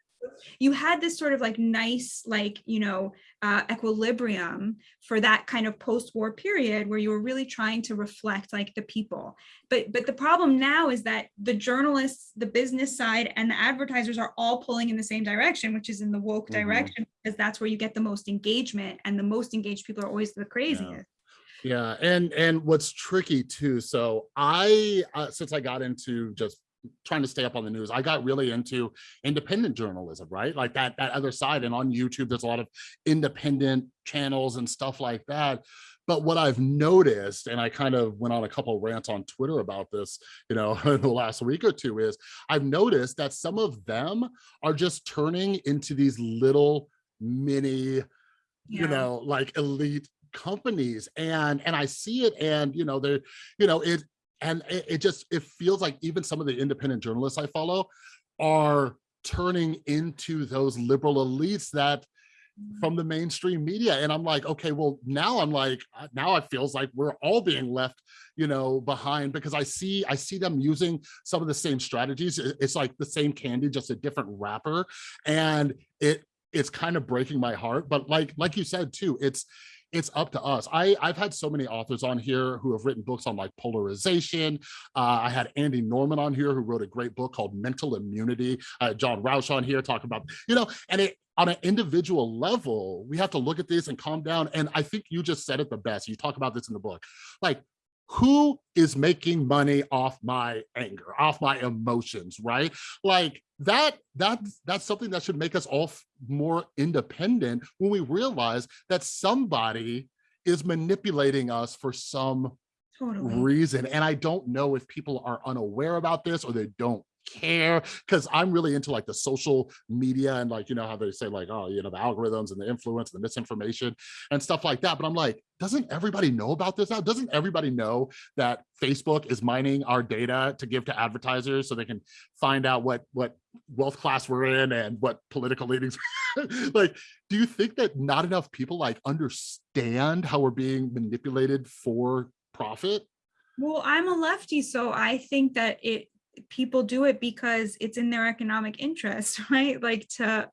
You had this sort of like nice like you know uh, equilibrium for that kind of post-war period where you were really trying to reflect like the people but but the problem now is that the journalists the business side and the advertisers are all pulling in the same direction which is in the woke Mhm. direction because that's where you get the most engagement and the most engaged people are always the craziest Yeah, and and what's tricky too. So I, uh, since I got into just trying to stay up on the news, I got really into independent journalism, right? Like that that other side. And on YouTube, there's a lot of independent channels and stuff like that. But what I've noticed, and I kind of went on a couple of rants on Twitter about this, you know, in the last week or two, is I've noticed that some of them are just turning into these little mini you know like elite companies and and i see it and you know they're you know it and it, it just it feels like even some of the independent journalists i follow are turning into those liberal elites that mm-hmm. from the mainstream media. And i'm like okay well now i'm like now it feels like we're all being left you know behind because i see i see them using some of the same strategies. It's like the same candy just a different wrapper. And it it's kind of breaking my heart. But like like you said too it's it's up to us. I i've had so many authors on here who have written books on like polarization. Uh, i had andy norman on here who wrote a great book called mental immunity. Uh, john Rauch on here talking about you know and it on an individual level we have to look at this and calm down. And i think you just said it the best. You talk about this in the book. Like who is making money off my anger off my emotions right? Like that that, that's something that should make us all more independent when we realize that somebody is manipulating us for some totally. reason. And i don't know if people are unaware about this or they don't care because i'm really into like the social media and like you know how they say like oh you know the algorithms and the influence and the misinformation and stuff like that but i'm like doesn't everybody know about this now? Doesn't everybody know that facebook is mining our data to give to advertisers so they can find out what what wealth class we're in and what political leanings like do you think that not enough people like understand how we're being manipulated for profit? Well, I'm a lefty, so I think that it people do it because it's in their economic interest, right? Like to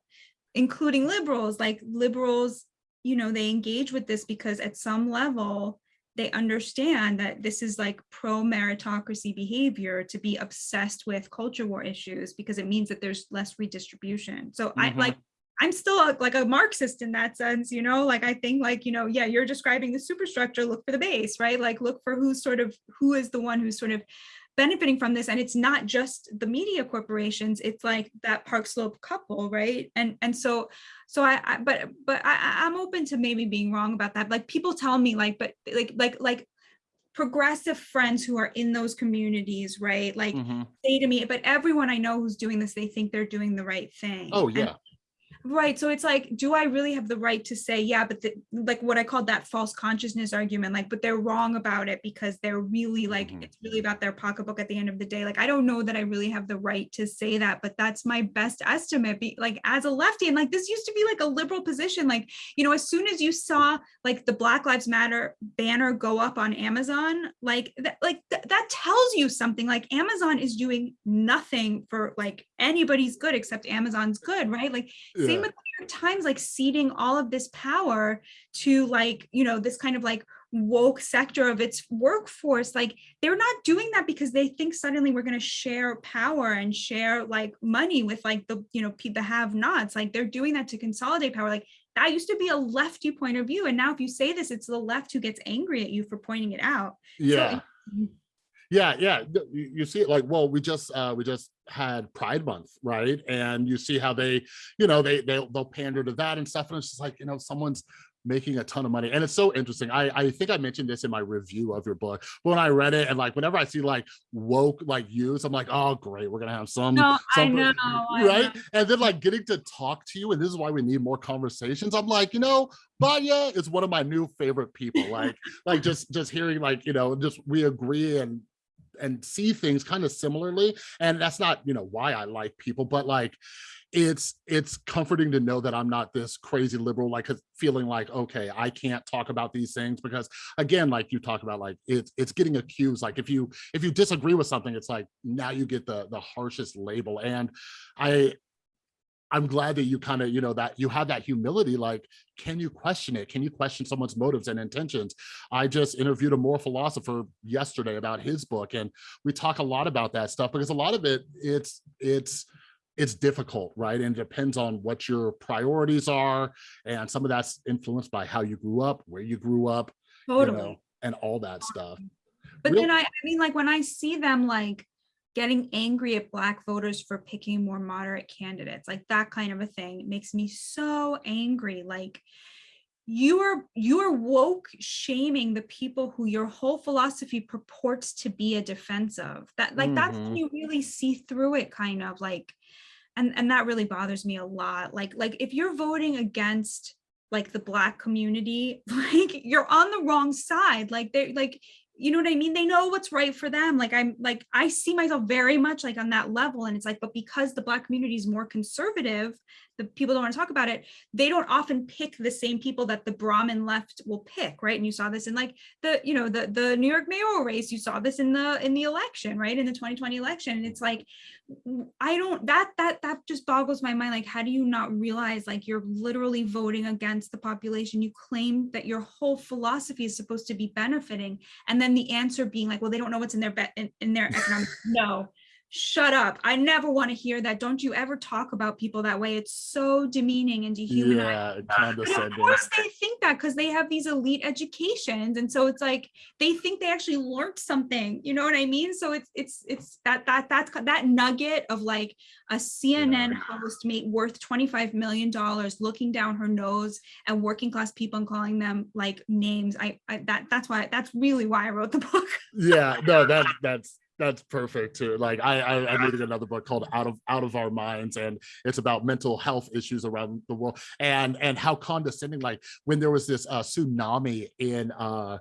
including liberals, like liberals, you know, they engage with this because at some level they understand that this is like pro meritocracy behavior to be obsessed with culture war issues because it means that there's less redistribution. So I Mhm. like I'm still a, like a Marxist in that sense, you know, like I think like, you know, yeah, you're describing the superstructure, look for the base, right? Like look for who's sort of, who is the one who's sort of benefiting from this. And it's not just the media corporations, it's like that Park Slope couple, right? And and so, so I, I but but I, I'm open to maybe being wrong about that. Like people tell me like, but like, like, like progressive friends who are in those communities, right? Like Mhm. say to me, but everyone I know who's doing this, they think they're doing the right thing. Oh, And yeah. Right. So it's like, do I really have the right to say, yeah, but the, like what I called that false consciousness argument, like, but they're wrong about it because they're really like, Mhm. it's really about their pocketbook at the end of the day. Like, I don't know that I really have the right to say that, but that's my best estimate. Be like as a lefty, and like this used to be like a liberal position. Like, you know, as soon as you saw like the Black Lives Matter banner go up on Amazon, like that, like th- that tells you something. Like Amazon is doing nothing for like anybody's good except Amazon's good, right? Like same with New York Times, like ceding all of this power to like, you know, this kind of like woke sector of its workforce. Like they're not doing that because they think suddenly we're going to share power and share like money with like the, you know, the have nots. Like they're doing that to consolidate power. Like that used to be a lefty point of view. And now if you say this, it's the left who gets angry at you for pointing it out. Yeah. Mhm. Yeah, yeah. You, see it like, well, we just uh we just had Pride Month, right? And you see how they, you know, they they'll they'll pander to that and stuff. And it's just like, you know, someone's making a ton of money. And it's so interesting. I I think I mentioned this in my review of your book. But when I read it and like whenever I see like woke like use, I'm like, oh great, we're gonna have some No, I some- know. Right? know. And then like getting to talk to you, and this is why we need more conversations. I'm like, you know, Batya is one of my new favorite people. Like, like just just hearing like, you know, just we agree and and see things kind of similarly. And that's not, you know, why I like people, but like it's it's comforting to know that I'm not this crazy liberal, like feeling like, okay, I can't talk about these things because again, like you talk about, like it's it's getting accused. Like if you if you disagree with something, it's like now you get the the harshest label. And I I'm glad that you kind of, you know, that you have that humility, like, can you question it? Can you question someone's motives and intentions? I just interviewed a moral philosopher yesterday about his book, and we talk a lot about that stuff because a lot of it, it's, it's, it's difficult, right? And it depends on what your priorities are. And some of that's influenced by how you grew up, where you grew up, you Totally. know, and all that stuff. But Real- then I, I mean, like when I see them like getting angry at black voters for picking more moderate candidates, like that kind of a thing makes me so angry. Like you are you are woke shaming the people who your whole philosophy purports to be a defense of. That like that's when Mhm. you really see through it kind of like and and that really bothers me a lot. Like like if you're voting against like the black community, like you're on the wrong side. Like they're like you know what I mean? They know what's right for them. Like I'm like, I see myself very much like on that level. And it's like, but because the black community is more conservative, the people don't want to talk about it, they don't often pick the same people that the Brahmin left will pick, right? And you saw this in like the, you know, the the New York mayoral race, you saw this in the in the election, right? In the 2020 election. And it's like, I don't that that that just boggles my mind. Like, how do you not realize like you're literally voting against the population you claim that your whole philosophy is supposed to be benefiting? And then the answer being like, well, they don't know what's in their bet in, in their economic. no, shut up. I never want to hear that. Don't you ever talk about people that way. It's so demeaning and dehumanizing. Yeah, of course they think that because they have these elite educations. And so it's like they think they actually learned something. You know what I mean? So it's it's it's that that that's that nugget of like a CNN host made worth $25 million looking down her nose at working class people and calling them like names. I, I that that's why that's really why I wrote the book. yeah no that that's that's perfect too like i I, i'm reading another book called out of out of our minds and it's about mental health issues around the world and and how condescending like when there was this uh tsunami in uh,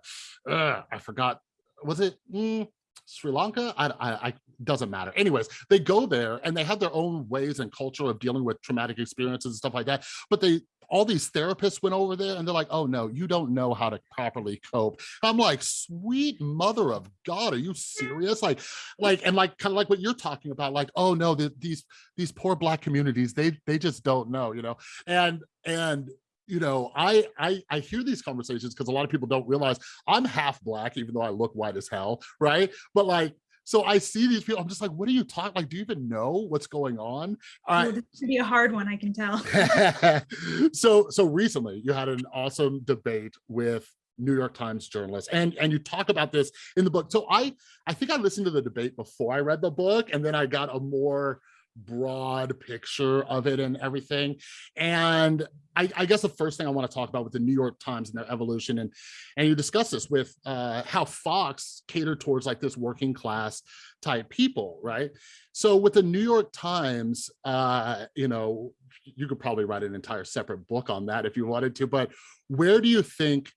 uh i forgot was it mm, Sri Lanka, I, I, I doesn't matter. Anyways, they go there and they have their own ways and culture of dealing with traumatic experiences and stuff like that. But they, all these therapists went over there and they're like, "Oh no, you don't know how to properly cope." I'm like, "Sweet mother of God, are you serious?" Like, like, and like, kind of like what you're talking about. Like, "Oh no, the, these these poor black communities, they they just don't know," you know, and and you know, I I I hear these conversations because a lot of people don't realize I'm half black, even though I look white as hell, right? But like so I see these people, I'm just like, what are you talking, like, do you even know what's going on? Oh, this should be a hard one, I can tell. so so recently you had an awesome debate with New York Times journalists and and you talk about this in the book. So I I think I listened to the debate before I read the book and then I got a more broad picture of it and everything. And I, I guess the first thing I want to talk about with the New York Times and their evolution and and you discuss this with uh, how Fox catered towards like this working class type people, right? So with the New York Times, uh, you know, you could probably write an entire separate book on that if you wanted to, but where do you think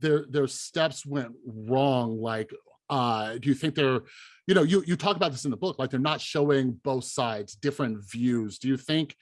their their steps went wrong? Like, uh, do you think they're, you know, you you talk about this in the book, like they're not showing both sides, different views. Do you think,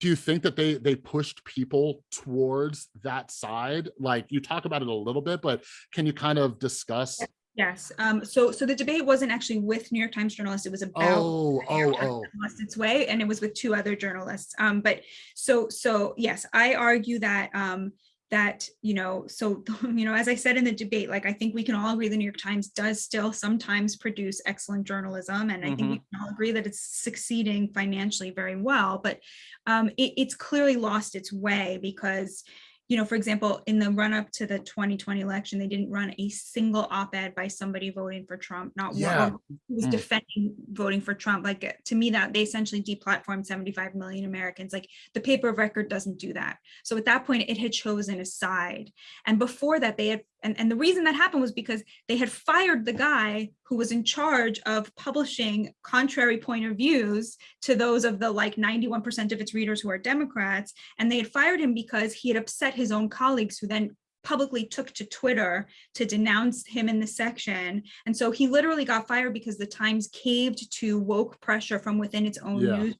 do you think that they they pushed people towards that side? Like you talk about it a little bit, but can you kind of discuss? Yes, um, so, so the debate wasn't actually with New York Times journalists, it was about Oh, the New York oh, oh, its way and it was with two other journalists. Um, but so, so yes, I argue that, um, that, you know, so, you know, as I said in the debate, like, I think we can all agree the New York Times does still sometimes produce excellent journalism. And I think we can all agree that it's succeeding financially very well, but um, it, it's clearly lost its way because you know, for example, in the run up to the 2020 election, they didn't run a single op-ed by somebody voting for Trump, not Yeah. one who was Mm. defending voting for Trump. Like to me, that they essentially deplatformed 75 million Americans. Like the paper of record doesn't do that. So at that point, it had chosen a side. And before that, they had and, and the reason that happened was because they had fired the guy who was in charge of publishing contrary point of views to those of the like 91% of its readers who are Democrats. And they had fired him because he had upset his own colleagues who then publicly took to Twitter to denounce him in the section. And so he literally got fired because the Times caved to woke pressure from within its own Yeah. newsroom.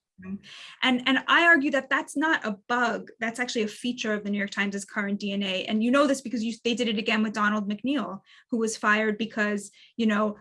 And, and I argue that that's not a bug. That's actually a feature of the New York Times' current DNA. And you know this because you, they did it again with Donald McNeil, who was fired because, you know,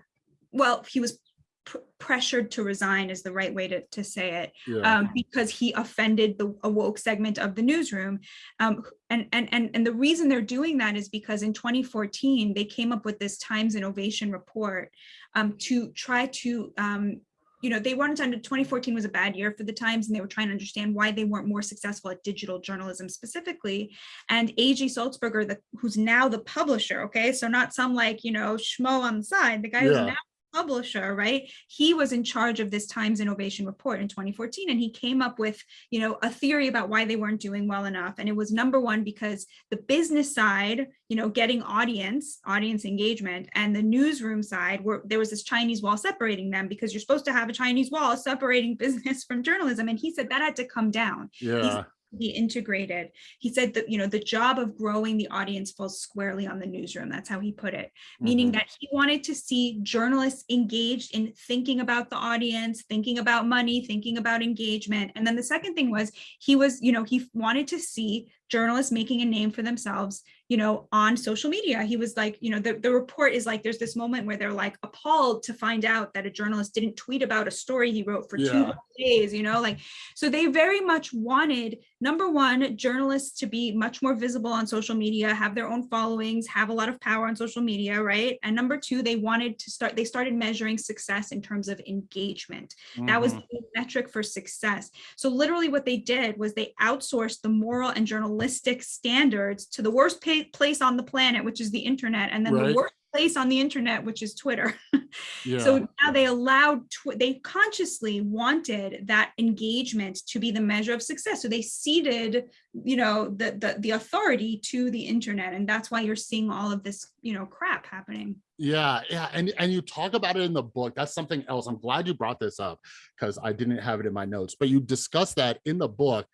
well, he was pr- pressured to resign is the right way to, to say it yeah, um, because he offended the woke segment of the newsroom. Um, and, and, and, and the reason they're doing that is because in 2014, they came up with this Times Innovation Report um, to try to, um, you know, they wanted to, under 2014 was a bad year for the Times and they were trying to understand why they weren't more successful at digital journalism specifically. And A.G. Sulzberger, the, who's now the publisher, okay, so not some like, you know, schmo on the side, the guy who's now publisher, right? He was in charge of this Times Innovation Report in 2014, and he came up with, you know, a theory about why they weren't doing well enough. And it was number one, because the business side, you know, getting audience, audience engagement, and the newsroom side, where there was this Chinese wall separating them because you're supposed to have a Chinese wall separating business from journalism. And he said that had to come down yeah, be integrated. He said that, you know, the job of growing the audience falls squarely on the newsroom. That's how he put it, meaning Mhm. that he wanted to see journalists engaged in thinking about the audience, thinking about money, thinking about engagement. And then the second thing was he was, you know, he wanted to see journalists making a name for themselves, you know, on social media. He was like, you know, the, the report is like, there's this moment where they're like appalled to find out that a journalist didn't tweet about a story he wrote for two days, you know, like, so they very much wanted, number one, journalists to be much more visible on social media, have their own followings, have a lot of power on social media, right? And number two, they wanted to start, they started measuring success in terms of engagement. That was mhm. the metric for success. So literally what they did was they outsourced the moral and journalistic standards to the worst place on the planet, which is the internet, and then Right. the worst place on the internet, which is Twitter. yeah. So now they allowed, they consciously wanted that engagement to be the measure of success. So they ceded, you know, the, the, the authority to the internet. And that's why you're seeing all of this, you know, crap happening. Yeah, yeah, and and you talk about it in the book. That's something else. I'm glad you brought this up because I didn't have it in my notes, but you discuss that in the book.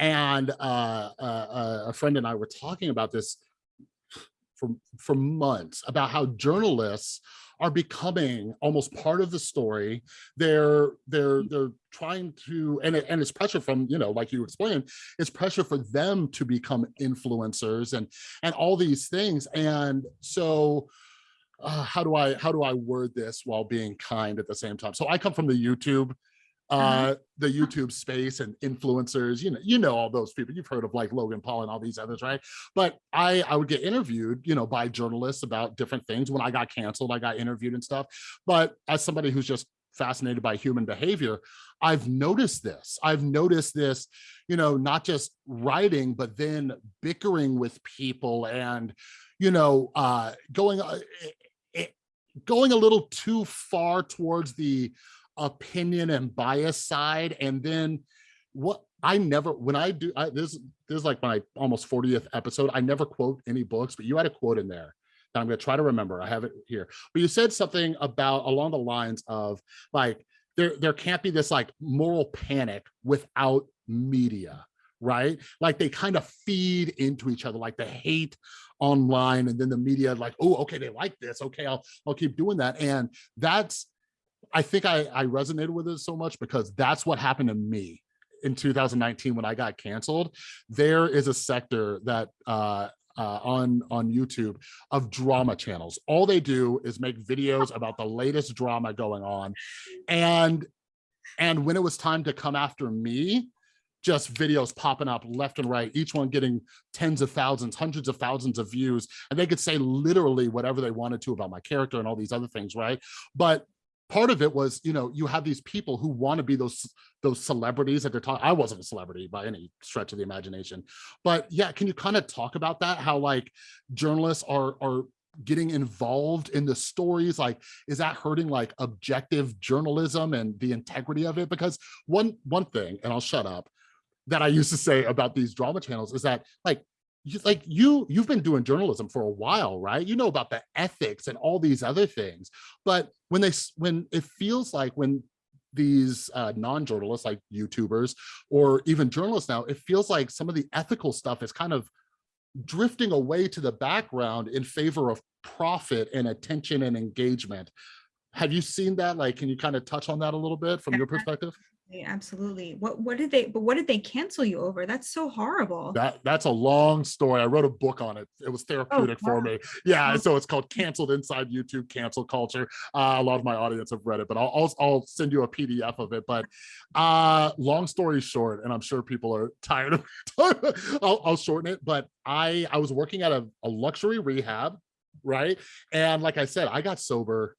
And uh, uh, uh, a friend and I were talking about this for for months about how journalists are becoming almost part of the story. They're they're they're trying to, and it, and it's pressure from you know, like you explained, it's pressure for them to become influencers and and all these things. And so uh, how do I how do I word this while being kind at the same time? So I come from the YouTube. Uh the youtube space and influencers you know you know all those people. You've heard of like logan paul and all these others right? But i i would get interviewed you know by journalists about different things. When i got canceled i got interviewed and stuff. But as somebody who's just fascinated by human behavior i've noticed this. I've noticed this you know not just writing but then bickering with people and you know uh going uh, eh, eh, going a little too far towards the opinion and bias side and then what i never when i do I, this this is like my almost 40th episode i never quote any books but you had a quote in there that i'm going to try to remember. I have it here. But you said something about along the lines of like there there can't be this like moral panic without media right? Like they kind of feed into each other like the hate online and then the media like oh okay they like this. Okay i'll i'll keep doing that. And that's I think I, I resonated with it so much because that's what happened to me in 2019 when I got canceled. There is a sector that uh, uh, on on YouTube of drama channels. All they do is make videos about the latest drama going on, and and when it was time to come after me, just videos popping up left and right, each one getting tens of thousands, hundreds of thousands of views, and they could say literally whatever they wanted to about my character and all these other things, right? But part of it was, you know, you have these people who want to be those those celebrities that they're talking. I wasn't a celebrity by any stretch of the imagination, but yeah, can you kind of talk about that? How like journalists are are getting involved in the stories like is that hurting like objective journalism and the integrity of it because one one thing and i'll shut up that i used to say about these drama channels is that like you, like you you've been doing journalism for a while right? You know about the ethics and all these other things. But when they when it feels like when these uh, non-journalists like youtubers or even journalists now it feels like some of the ethical stuff is kind of drifting away to the background in favor of profit and attention and engagement. Have you seen that? Like can you kind of touch on that a little bit from your perspective Absolutely. What what did they but what did they cancel you over? That's so horrible. That that's a long story. I wrote a book on it. It was therapeutic for wow. me. Yeah, so it's called Canceled Inside YouTube Cancel Culture. Uh, a lot of my audience have read it, but I'll, I'll I'll send you a PDF of it. But uh, long story short, and I'm sure people are tired of I'll, I'll shorten it. But I I was working at a, a luxury rehab, right? And like I said, I got sober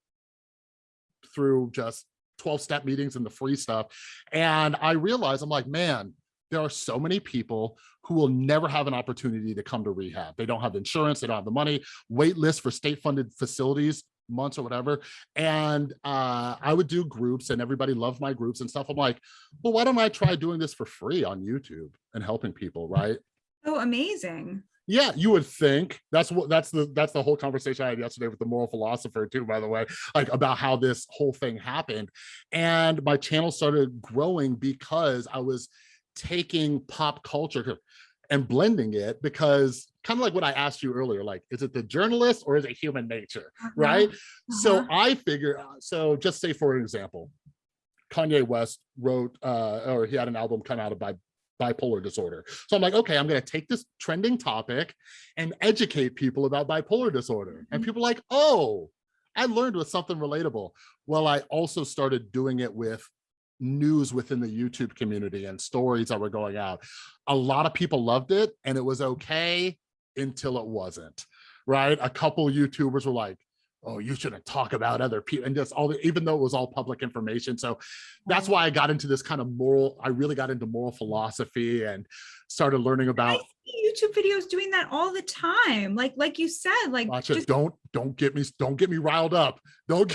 through just 12 step meetings and the free stuff. And I realized I'm like, man, there are so many people who will never have an opportunity to come to rehab. They don't have insurance, they don't have the money, wait list for state funded facilities, months or whatever. And uh, I would do groups and everybody loved my groups and stuff. I'm like, well, why don't I try doing this for free on YouTube and helping people, right? Oh, amazing. Yeah, you would think that's what that's the that's the whole conversation I had yesterday with the moral philosopher too, by the way, like about how this whole thing happened. And my channel started growing because I was taking pop culture and blending it because kind of like what I asked you earlier, like, is it the journalist or is it human nature? Uh-huh, Right. So uh-huh. I figure, so just say for example, Kanye West wrote, uh, or he had an album come out about bipolar disorder. So I'm like, okay, I'm going to take this trending topic and educate people about bipolar disorder. And Mhm. people are like, oh, I learned with something relatable. Well, I also started doing it with news within the YouTube community and stories that were going out. A lot of people loved it and it was okay until it wasn't, right? A couple YouTubers were like, oh, you shouldn't talk about other people and just all the, even though it was all public information. So that's why I got into this kind of moral, I really got into moral philosophy and started learning about YouTube videos doing that all the time. Like like you said, like Watch it. just Don't don't get me don't get me riled up. Don't.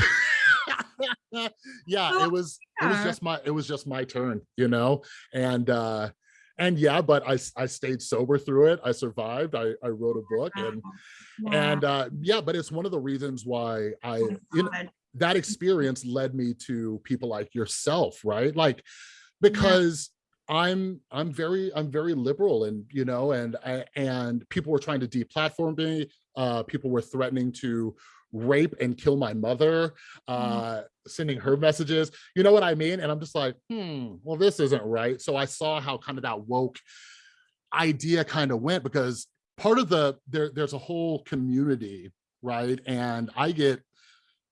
yeah, it was it was just my it was just my turn, you know, and uh and yeah, but I, I stayed sober through it. I survived. I I wrote a book and wow. and uh yeah, but it's one of the reasons why I Oh my you know, that experience led me to people like yourself right like because i'm i'm very i'm very liberal and you know and I, and people were trying to deplatform me uh people were threatening to rape and kill my mother uh sending her messages. You know what i mean? And i'm just like hmm well this isn't right. So i saw how kind of that woke idea kind of went because part of the there there's a whole community right? And i get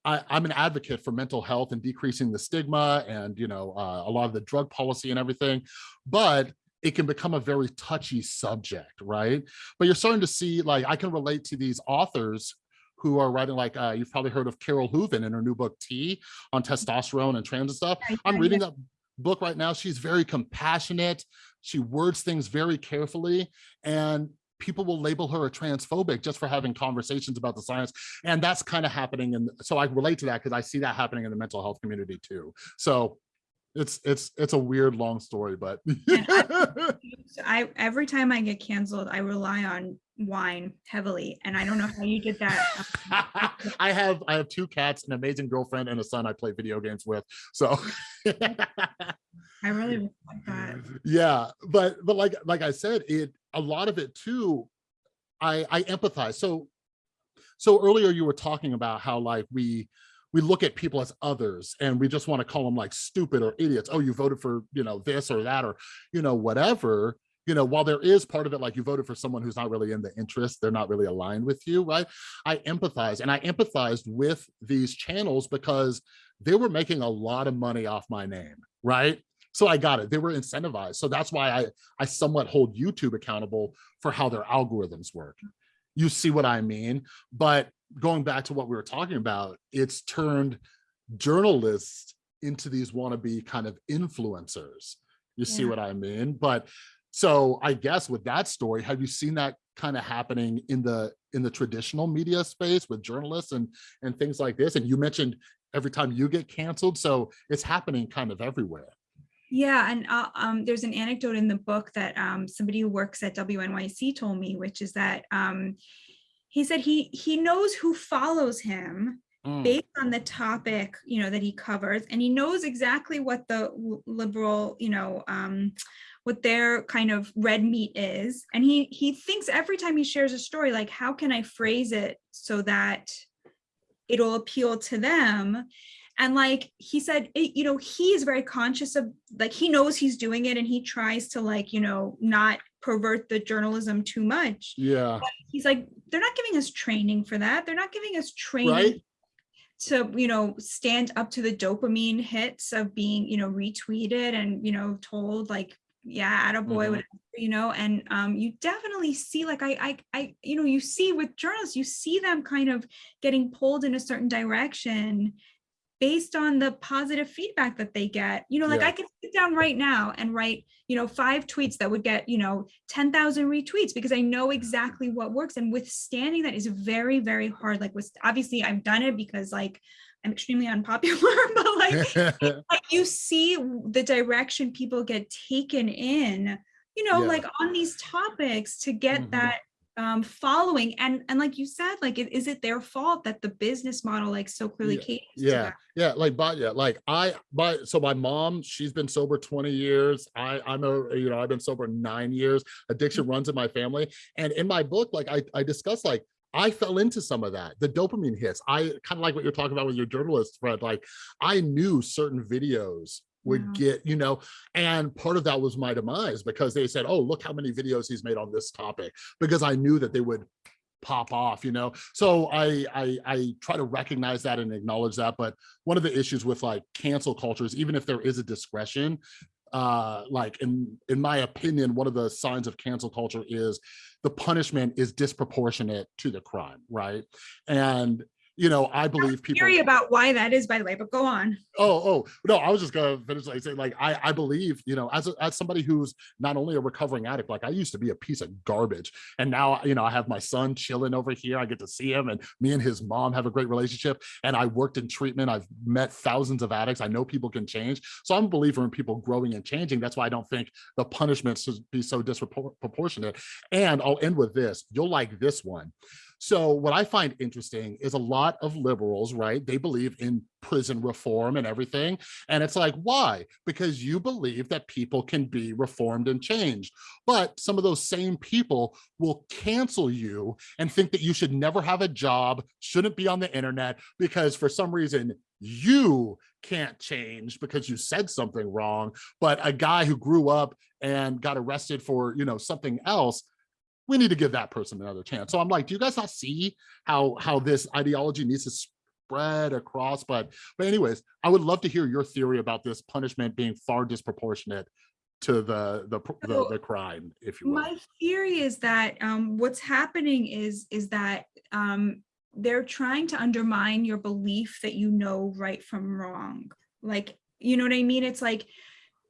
I, I'm an advocate for mental health and decreasing the stigma and, you know, uh, a lot of the drug policy and everything, but it can become a very touchy subject, right? But you're starting to see, like, I can relate to these authors who are writing, like, uh, you've probably heard of Carole Hooven in her new book, T, on testosterone and trans and stuff. I'm reading that book right now. She's very compassionate. She words things very carefully and people will label her a transphobic just for having conversations about the science. And that's kind of happening. And so I relate to that because I see that happening in the mental health community too. So it's, it's, it's a weird, long story, but. I every time I get canceled, I rely on wine heavily, and I don't know how you did um, that. I have, I have two cats, an amazing girlfriend and a son I play video games with. So. I really respect that. yeah but but like like i said it a lot of it too i i empathize so so earlier you were talking about how like we we look at people as others and we just want to call them like stupid or idiots oh you voted for you know this or that or you know whatever you know while there is part of it like you voted for someone who's not really in the interest they're not really aligned with you right i empathize and i empathized with these channels because they were making a lot of money off my name right so I got it. They were incentivized. So that's why I, I somewhat hold YouTube accountable for how their algorithms work. You see what I mean? But going back to what we were talking about, it's turned journalists into these wannabe kind of influencers. You see what I mean? But so I guess with that story, have you seen that kind of happening in the in the traditional media space with journalists and and things like this? And you mentioned every time you get canceled, so it's happening kind of everywhere. Yeah, and uh, um, there's an anecdote in the book that um, somebody who works at WNYC told me, which is that um, he said he he knows who follows him Mm. based on the topic you know that he covers, and he knows exactly what the liberal you know um, what their kind of red meat is, and he he thinks every time he shares a story like how can I phrase it so that it'll appeal to them and like he said it, you know he is very conscious of like he knows he's doing it and he tries to like you know not pervert the journalism too much Yeah, he's like they're not giving us training for that they're not giving us training right? To you know stand up to the dopamine hits of being you know retweeted and you know told like yeah attaboy Mhm. whatever you know and um you definitely see like I, I i you know you see with journalists you see them kind of getting pulled in a certain direction based on the positive feedback that they get you know like Yeah. i can sit down right now and write you know five tweets that would get you know 10,000 retweets because i know exactly what works and withstanding that is very very hard like with obviously i've done it because like i'm extremely unpopular but like like you see the direction people get taken in you know Yeah. like on these topics to get Mhm. that um following and and like you said like is it their fault that the business model like so clearly caters to yeah yeah like but yeah like i my so my mom she's been sober 20 years i i'm a you know i've been sober nine years addiction runs in my family and in my book like i i discuss like I fell into some of that, the dopamine hits. I kind of like what you're talking about with your journalist friend. Like I knew certain videos would Wow. get, you know, and part of that was my demise because they said, oh, look how many videos he's made on this topic, because I knew that they would pop off, you know? So I, I, I try to recognize that and acknowledge that. But one of the issues with like cancel culture is even if there is a discretion, uh, like in, in my opinion, one of the signs of cancel culture is the punishment is disproportionate to the crime, right? And, you know, I believe people- Theory about why that is by the way but go on Oh, oh, no, I was just gonna finish like saying like I, I believe, you know, as a, as somebody who's not only a recovering addict, like I used to be a piece of garbage. And now, you know, I have my son chilling over here. I get to see him and me and his mom have a great relationship. And I worked in treatment. I've met thousands of addicts. I know people can change. So I'm a believer in people growing and changing. That's why I don't think the punishment should be so disproportionate. And I'll end with this. You'll like this one. So what I find interesting is a lot of liberals, right? They believe in prison reform and everything. And it's like, why? Because you believe that people can be reformed and changed. But some of those same people will cancel you and think that you should never have a job, shouldn't be on the internet, because for some reason you can't change because you said something wrong. But a guy who grew up and got arrested for, you know, something else, we need to give that person another chance. So I'm like, do you guys not see how how this ideology needs to spread across, but but anyways, I would love to hear your theory about this punishment being far disproportionate to the the the, the crime, if you will. My theory is that um, what's happening is is that um, they're trying to undermine your belief that you know right from wrong. Like, you know what I mean? It's like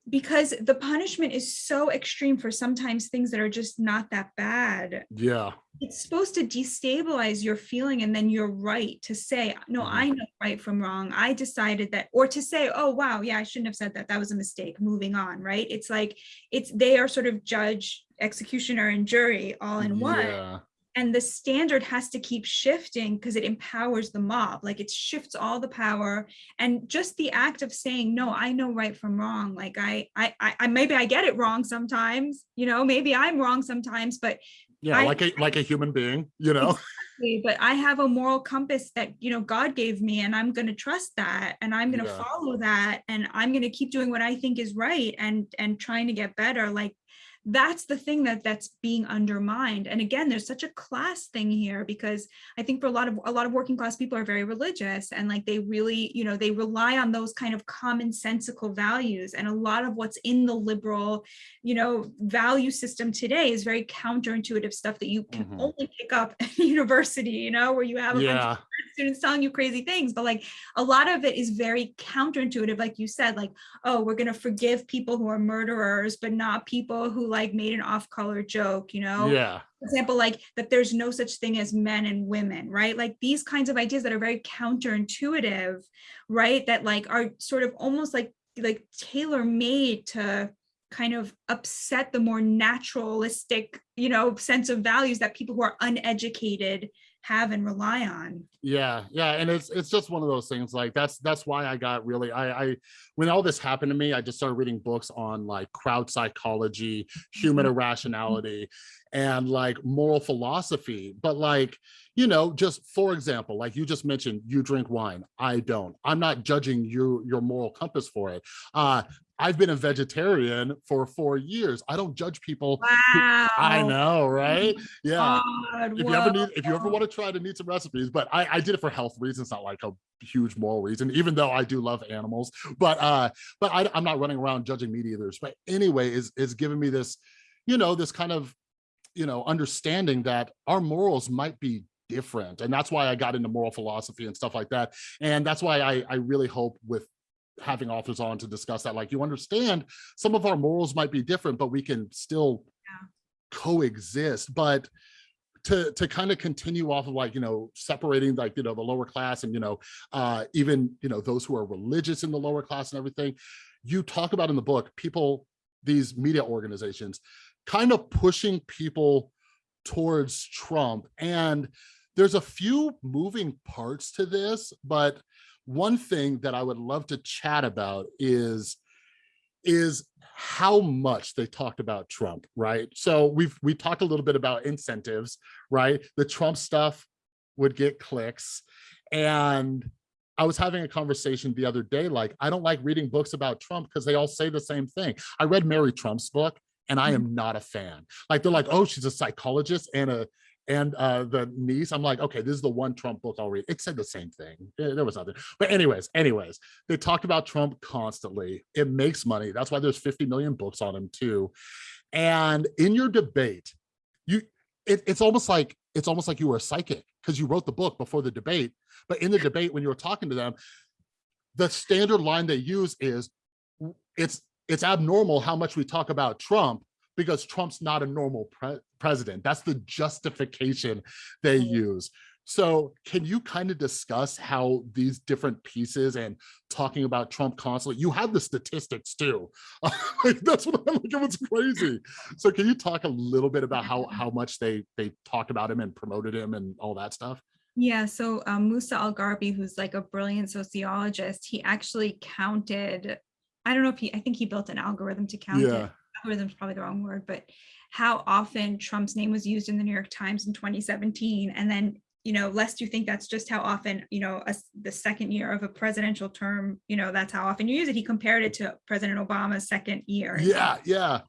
because the punishment is so extreme for sometimes things that are just not that bad. Yeah, It's supposed to destabilize your feeling and then you're right to say, no, Mhm. I know right from wrong. I decided that, or to say, oh, wow, yeah, I shouldn't have said that. That was a mistake. Moving on, right? It's like, it's, they are sort of judge, executioner and jury all in one yeah, and the standard has to keep shifting because it empowers the mob like it shifts all the power and just the act of saying no i know right from wrong like i i i, maybe i get it wrong sometimes you know maybe i'm wrong sometimes but yeah, I- like a like a human being, you know. exactly, but i have a moral compass that you know god gave me and i'm going to trust that and i'm going to Yeah. follow that and i'm going to keep doing what i think is right and and trying to get better like that's the thing that that's being undermined. And again there's such a class thing here because i think for a lot of a lot of working class people are very religious and like they really you know they rely on those kind of commonsensical values. And a lot of what's in the liberal you know value system today is very counterintuitive stuff that you can Mhm. only pick up at university you know where you have a bunch of Yeah, students telling you crazy things. But like a lot of it is very counterintuitive like you said like oh we're going to forgive people who are murderers but not people who like made an off-color joke you know? Yeah, for example like that there's no such thing as men and women right? Like these kinds of ideas that are very counterintuitive right? That like are sort of almost like like tailor made to kind of upset the more naturalistic you know sense of values that people who are uneducated have and rely on yeah, yeah. And it's it's just one of those things. Like that's that's why I got really I I when all this happened to me, I just started reading books on like crowd psychology, human irrationality, and like moral philosophy. But like, you know, just for example, like you just mentioned, you drink wine. I don't. I'm not judging you your moral compass for it. Uh I've been a vegetarian for four years. I don't judge people. who- wow I know, right? Yeah. God, if you ever need if you ever want to try to need some recipes but i i did it for health reasons not like a huge moral reason even though i do love animals but uh but I, i'm not running around judging meat eaters but anyway is is giving me this you know this kind of you know understanding that our morals might be different and that's why i got into moral philosophy and stuff like that and that's why i i really hope with having authors on to discuss that like you understand some of our morals might be different but we can still Yeah. coexist but to to kind of continue off of like you know separating like you know the lower class and you know uh even you know those who are religious in the lower class and everything you talk about in the book people these media organizations kind of pushing people towards trump and there's a few moving parts to this but one thing that i would love to chat about is is how much they talked about Trump, right? So we've we talked a little bit about incentives, right? The Trump stuff would get clicks. And I was having a conversation the other day, like, I don't like reading books about Trump because they all say the same thing. I read Mary Trump's book and I mm-hmm. am not a fan. Like they're like, oh, she's a psychologist and a and uh the niece i'm like okay this is the one trump book i'll read. It said the same thing. Eh, there was nothing. But anyways anyways they talked about trump constantly. It makes money. That's why there's 50 million books on him too. And in your debate you it, it's almost like it's almost like you were a psychic because you wrote the book before the debate. But in the debate when you were talking to them the standard line they use is it's it's abnormal how much we talk about trump because trump's not a normal pre- president that's the justification they use so can you kind of discuss how these different pieces and talking about Trump constantly, you have the statistics too. Like, That's what I'm like, it was crazy. So can you talk a little bit about how how much they they talked about him and promoted him and all that stuff? Yeah, so um, Musa Al-Gharbi, who's like a brilliant sociologist, he actually counted, I don't know if he, I think he built an algorithm to count Yeah. it. Algorithm's probably the wrong word, but how often Trump's name was used in the New York Times in 2017. And then, you know, lest you think that's just how often, you know, a the second year of a presidential term, you know, that's how often you use it. He compared it to President Obama's second year. Yeah, yeah.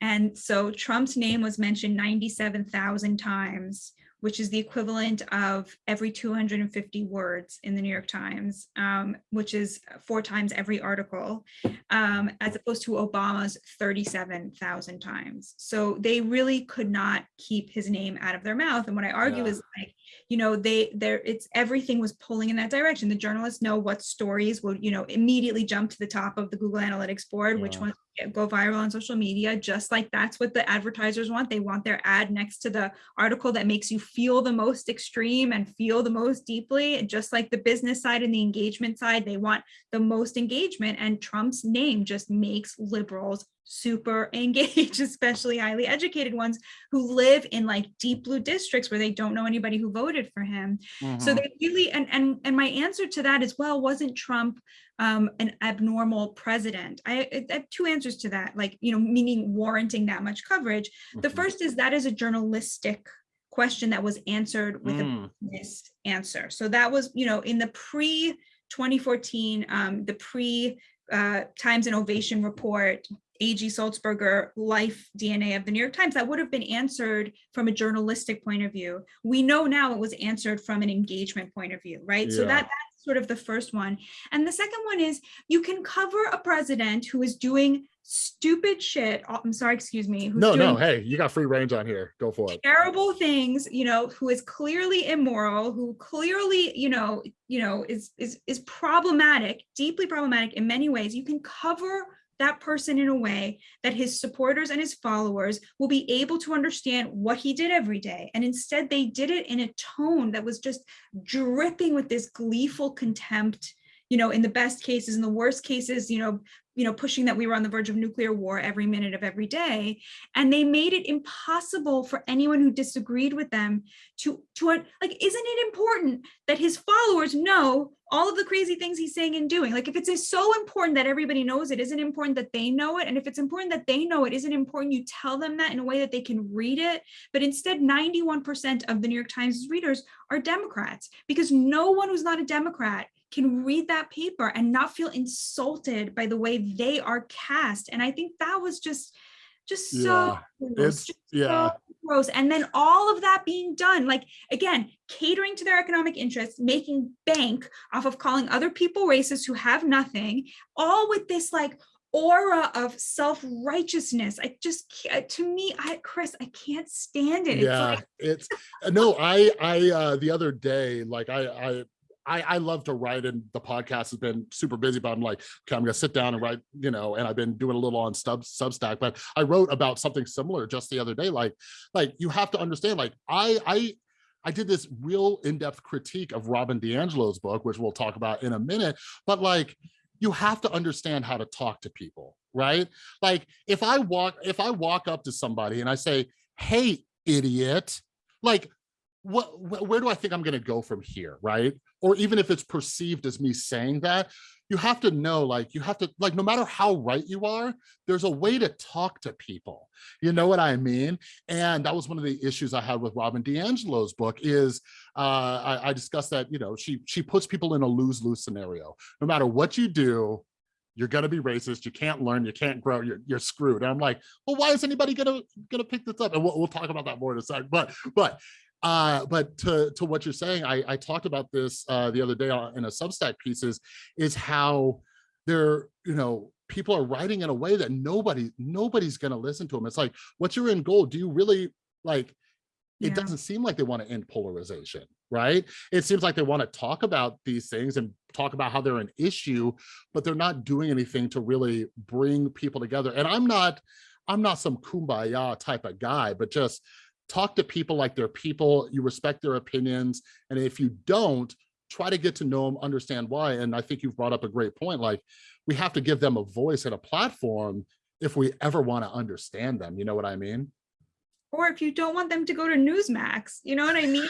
And so Trump's name was mentioned 97,000 times, which is the equivalent of every 250 words in the New York Times, um, which is four times every article, um, as opposed to Obama's 37,000 times. So they really could not keep his name out of their mouth. And what I argue Yeah. is like, you know, they there it's everything was pulling in that direction. The journalists know what stories will, you know, immediately jump to the top of the Google Analytics board, which Yeah. ones get- go viral on social media, just like that's what the advertisers want. They want their ad next to the article that makes you feel the most extreme and feel the most deeply. Just like the business side and the engagement side, they want the most engagement. And Trump's name just makes liberals super engaged, especially highly educated ones who live in like deep blue districts where they don't know anybody who voted for him. So Mhm. they really, and and and my answer to that as well wasn't Trump um, an abnormal president. I, I have two answers to that, like you know, meaning warranting that much coverage. The Mhm. first is that is a journalistic question that was answered with a Mm. business answer. So that was, you know, in the pre 2014, um, the pre uh, Times Innovation report, A.G. Sulzberger life DNA of the New York Times, that would have been answered from a journalistic point of view. We know now it was answered from an engagement point of view, right? So Yeah. that that's sort of the first one. And the second one is you can cover a president who is doing stupid shit. oh, I'm sorry, excuse me. Who's No, no, hey, you got free range on here. Go for it. terrible things you know who is clearly immoral who clearly you know you know is is is problematic deeply problematic in many ways you can cover that person in a way that his supporters and his followers will be able to understand what he did every day. And instead they did it in a tone that was just dripping with this gleeful contempt you know in the best cases in the worst cases you know you know pushing that we were on the verge of nuclear war every minute of every day. And they made it impossible for anyone who disagreed with them to to like isn't it important that his followers know all of the crazy things he's saying and doing? Like if it's so important that everybody knows it isn't important that they know it? And if it's important that they know it isn't important you tell them that in a way that they can read it? But instead 91% of the new york times readers are democrats because no one who's not a democrat can read that paper and not feel insulted by the way they are cast. And i think that was just just so Yeah, gross, It's just yeah. so gross. And then all of that being done like again catering to their economic interests making bank off of calling other people racist who have nothing all with this like aura of self-righteousness. I just to me i chris i can't stand it. It's yeah like it's uh, no i i uh the other day like i i I, I love to write and the podcast has been super busy, but I'm like, okay, I'm gonna sit down and write, you know, and I've been doing a little on Substack, but I wrote about something similar just the other day. Like, like you have to understand, like I I I did this real in-depth critique of Robin DiAngelo's book, which we'll talk about in a minute, but like you have to understand how to talk to people, right? Like if I walk, if I walk up to somebody and I say, hey, idiot, like what wh- where do I think I'm gonna go from here, right? Or even if it's perceived as me saying that, you have to know, like, you have to, like, no matter how right you are, there's a way to talk to people. You know what I mean? And that was one of the issues I had with Robin DiAngelo's book is uh, I, I discussed that, you know, she she puts people in a lose-lose scenario. No matter what you do, you're gonna be racist, you can't learn, you can't grow, you're, you're screwed. And I'm like, well, why is anybody gonna gonna pick this up? And we'll, we'll talk about that more in a sec. But but uh but to to what you're saying i i talked about this uh the other day in a substack pieces is how they're you know people are writing in a way that nobody nobody's going to listen to them it's like what's your end goal? Do you really like it Yeah. doesn't seem like they want to end polarization right? It seems like they want to talk about these things and talk about how they're an issue but they're not doing anything to really bring people together. And i'm not i'm not some kumbaya type of guy but just talk to people like they're people you respect their opinions and if you don't try to get to know them understand why and i think you've brought up a great point like we have to give them a voice and a platform if we ever want to understand them you know what i mean or if you don't want them to go to newsmax you know what i mean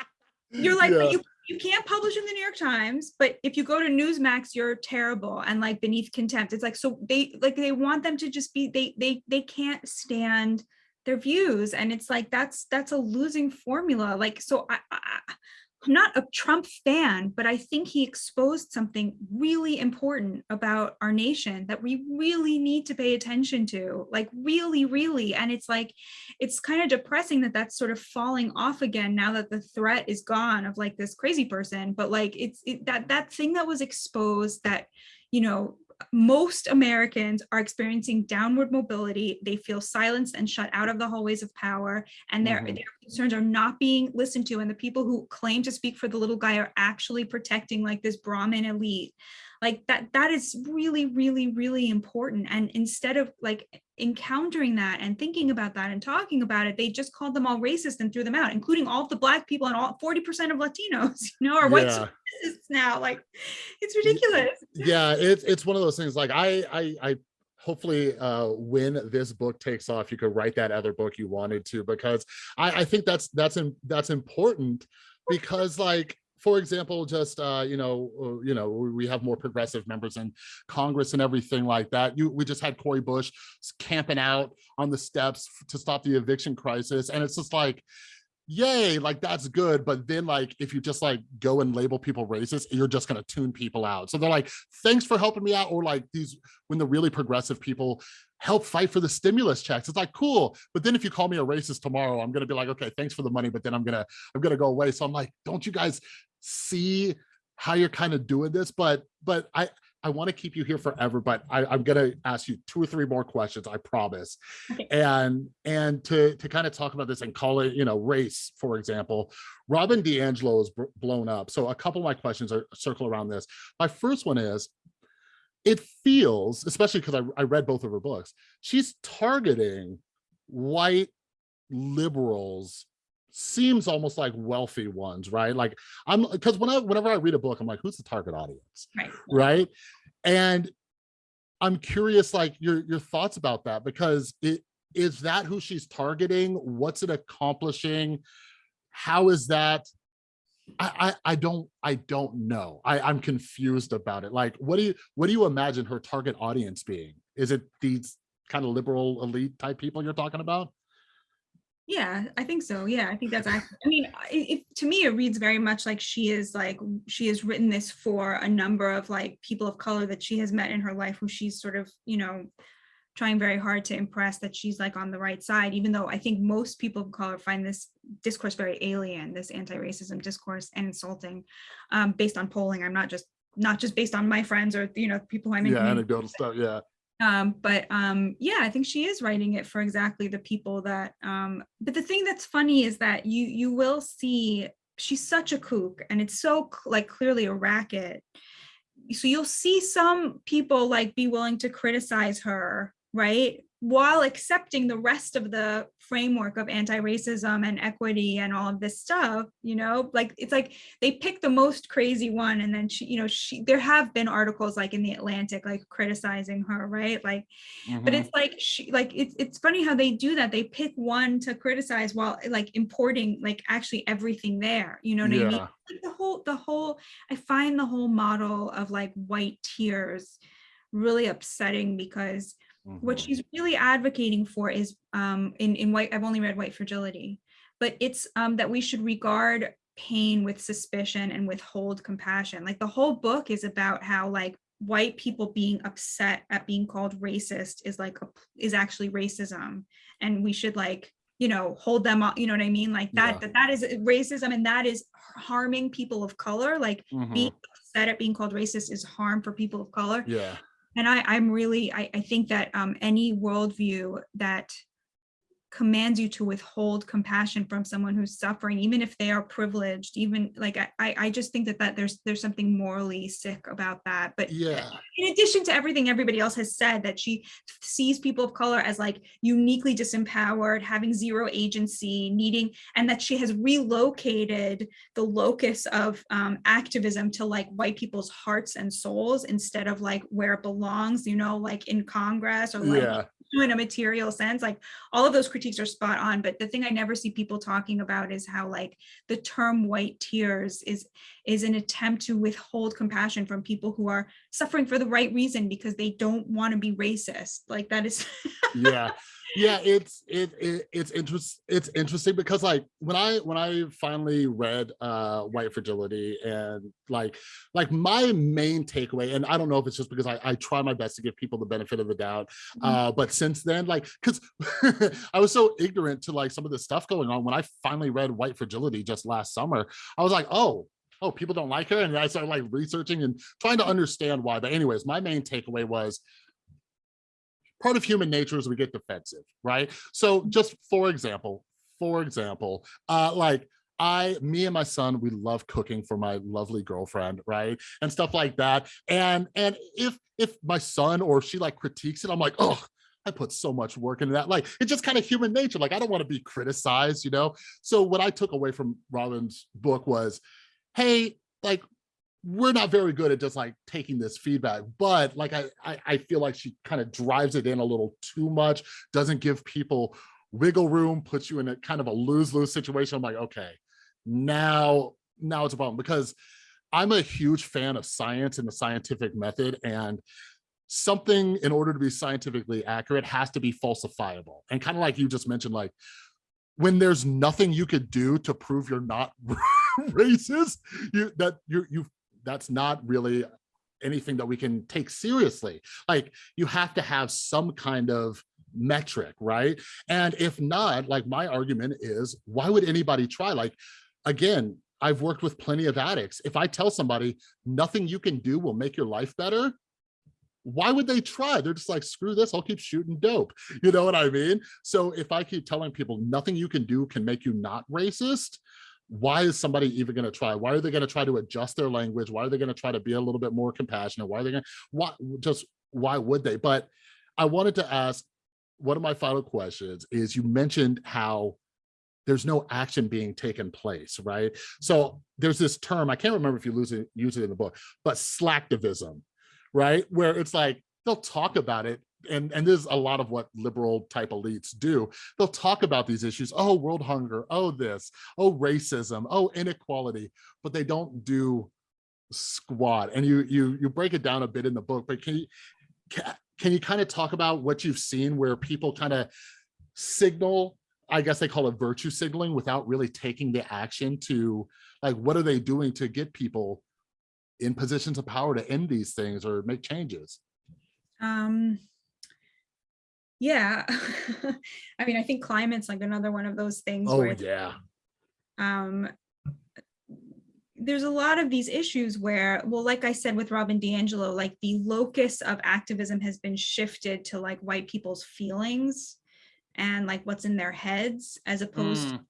you're like Yeah. you you can't publish in the New York Times, but if you go to Newsmax, you're terrible and like beneath contempt. It's like so they like they want them to just be they they they can't stand their views, and it's like that's that's a losing formula. Like so, I, I I'm not a Trump fan, but I think he exposed something really important about our nation that we really need to pay attention to, like really, really. And it's like, it's kind of depressing that that's sort of falling off again now that the threat is gone of like this crazy person. But like, it's it, that that thing that was exposed that, you know, most Americans are experiencing downward mobility. They feel silenced and shut out of the hallways of power, and their, Mhm. their concerns are not being listened to. And the people who claim to speak for the little guy are actually protecting like this Brahmin elite. Like that, that is really, really, really important. And instead of like encountering that and thinking about that and talking about it, they just called them all racist and threw them out, including all the black people and all 40% of Latinos, you know, are white Yeah. supremacists now. Like it's ridiculous. yeah it's it's one of those things like i i i hopefully uh when this book takes off you could write that other book you wanted to because i i think that's that's in, that's important because like for example just uh you know uh, you know we have more progressive members in congress and everything like that. You we just had cory bush camping out on the steps to stop the eviction crisis and it's just like yay like that's good but then like if you just like go and label people racist you're just going to tune people out. So they're like thanks for helping me out or like these when the really progressive people help fight for the stimulus checks. It's like cool but then if you call me a racist tomorrow i'm going to be like okay thanks for the money but then i'm gonna i'm gonna go away so i'm like don't you guys see how you're kind of doing this but but i I want to keep you here forever, but I, I'm going to ask you two or three more questions, I promise. Okay. And and to to kind of talk about this and call it, you know, race, for example, Robin DiAngelo is blown up. So a couple of my questions are circle around this. My first one is, it feels, especially because I, I read both of her books, she's targeting white liberals seems almost like wealthy ones right like i'm because when i whenever i read a book i'm like who's the target audience Right. right and i'm curious like your your thoughts about that because it is that who she's targeting what's it accomplishing how is that I, I I don't I don't know. I I'm confused about it. Like, what do you what do you imagine her target audience being? Is it these kind of liberal elite type people you're talking about? Yeah, I think so. Yeah, I think that's accurate. I mean, I- it, to me, it reads very much like she is like, she has written this for a number of like people of color that she has met in her life who she's sort of, you know, trying very hard to impress that she's like on the right side, even though I think most people of color find this discourse very alien, this anti-racism discourse and insulting um, based on polling. I'm not just, not just based on my friends or, you know, people who I'm in Yeah, anecdotal stuff. Yeah. Um but um yeah i think she is writing it for exactly the people that um but the thing that's funny is that you you will see she's such a kook and it's so like clearly a racket. So you'll see some people like be willing to criticize her right while accepting the rest of the framework of anti-racism and equity and all of this stuff you know like it's like they pick the most crazy one and then she you know she there have been articles like in the atlantic like criticizing her right like but Mhm. it's like she like it's it's funny how they do that they pick one to criticize while like importing like actually everything there you know what i mean yeah. like the whole the whole i find the whole model of like white tears really upsetting because what Mhm. she's really advocating for is um in in white i've only read white fragility but it's um that we should regard pain with suspicion and withhold compassion like the whole book is about how like white people being upset at being called racist is like a, is actually racism and we should like you know hold them up you know what i mean like that Yeah. that, that is racism and that is harming people of color like Mhm. being upset at being called racist is harm for people of color Yeah. And I, I'm really, I, I think that um, any worldview that commands you to withhold compassion from someone who's suffering, even if they are privileged, even like I, I just think that that there's there's something morally sick about that. But Yeah. in addition to everything everybody else has said, that she sees people of color as like uniquely disempowered, having zero agency, needing, and that she has relocated the locus of um, activism to like white people's hearts and souls instead of like where it belongs, you know, like in Congress or like Yeah. In a material sense, like all of those critiques are spot on. But the thing I never see people talking about is how like the term white tears is is an attempt to withhold compassion from people who are suffering for the right reason because they don't want to be racist. Like that is yeah yeah it's it, it it's interest it's interesting because like when i when i finally read uh white fragility and like like my main takeaway and i don't know if it's just because i i try my best to give people the benefit of the doubt Mhm. uh but since then like because i was so ignorant to like some of the stuff going on when i finally read white fragility just last summer i was like oh oh people don't like her and i started like researching and trying to understand why but anyways my main takeaway was part of human nature is we get defensive, right? So just for example, for example, uh, like I, me and my son, we love cooking for my lovely girlfriend, right? And stuff like that. And and if if my son or she like critiques it, I'm like, oh, I put so much work into that. Like it's just kind of human nature. Like I don't want to be criticized, you know? So what I took away from Robin's book was, hey, like we're not very good at just like taking this feedback, but like I, I, I feel like she kind of drives it in a little too much, doesn't give people wiggle room, puts you in a kind of a lose-lose situation. I'm like, okay, now, now it's a problem because I'm a huge fan of science and the scientific method and something in order to be scientifically accurate has to be falsifiable. And kind of like you just mentioned, like when there's nothing you could do to prove you're not racist, you that you you that's not really anything that we can take seriously. Like you have to have some kind of metric, right? And if not, like my argument is, why would anybody try? Like, again, I've worked with plenty of addicts. If I tell somebody nothing you can do will make your life better, why would they try? They're just like, screw this, I'll keep shooting dope. You know what I mean? So if I keep telling people nothing you can do can make you not racist, why is somebody even going to try? Why are they going to try to adjust their language? Why are they going to try to be a little bit more compassionate? Why are they going to, what, just why would they? But I wanted to ask, one of my final questions is you mentioned how there's no action being taken place, right? So there's this term, I can't remember if you lose it, use it in the book, but slacktivism, right? Where it's like, they'll talk about it and and this is a lot of what liberal type elites do. They'll talk about these issues. Oh world hunger. Oh this. Oh racism. Oh inequality. But they don't do squat. And you you you break it down a bit in the book but can you can, can you kind of talk about what you've seen where people kind of signal i guess they call it virtue signaling without really taking the action to like what are they doing to get people in positions of power to end these things or make changes? Um, yeah, I mean, I think climate's like another one of those things oh where yeah um, there's a lot of these issues where, well, like I said with Robin DiAngelo, like the locus of activism has been shifted to like white people's feelings and like what's in their heads as opposed Mm. to,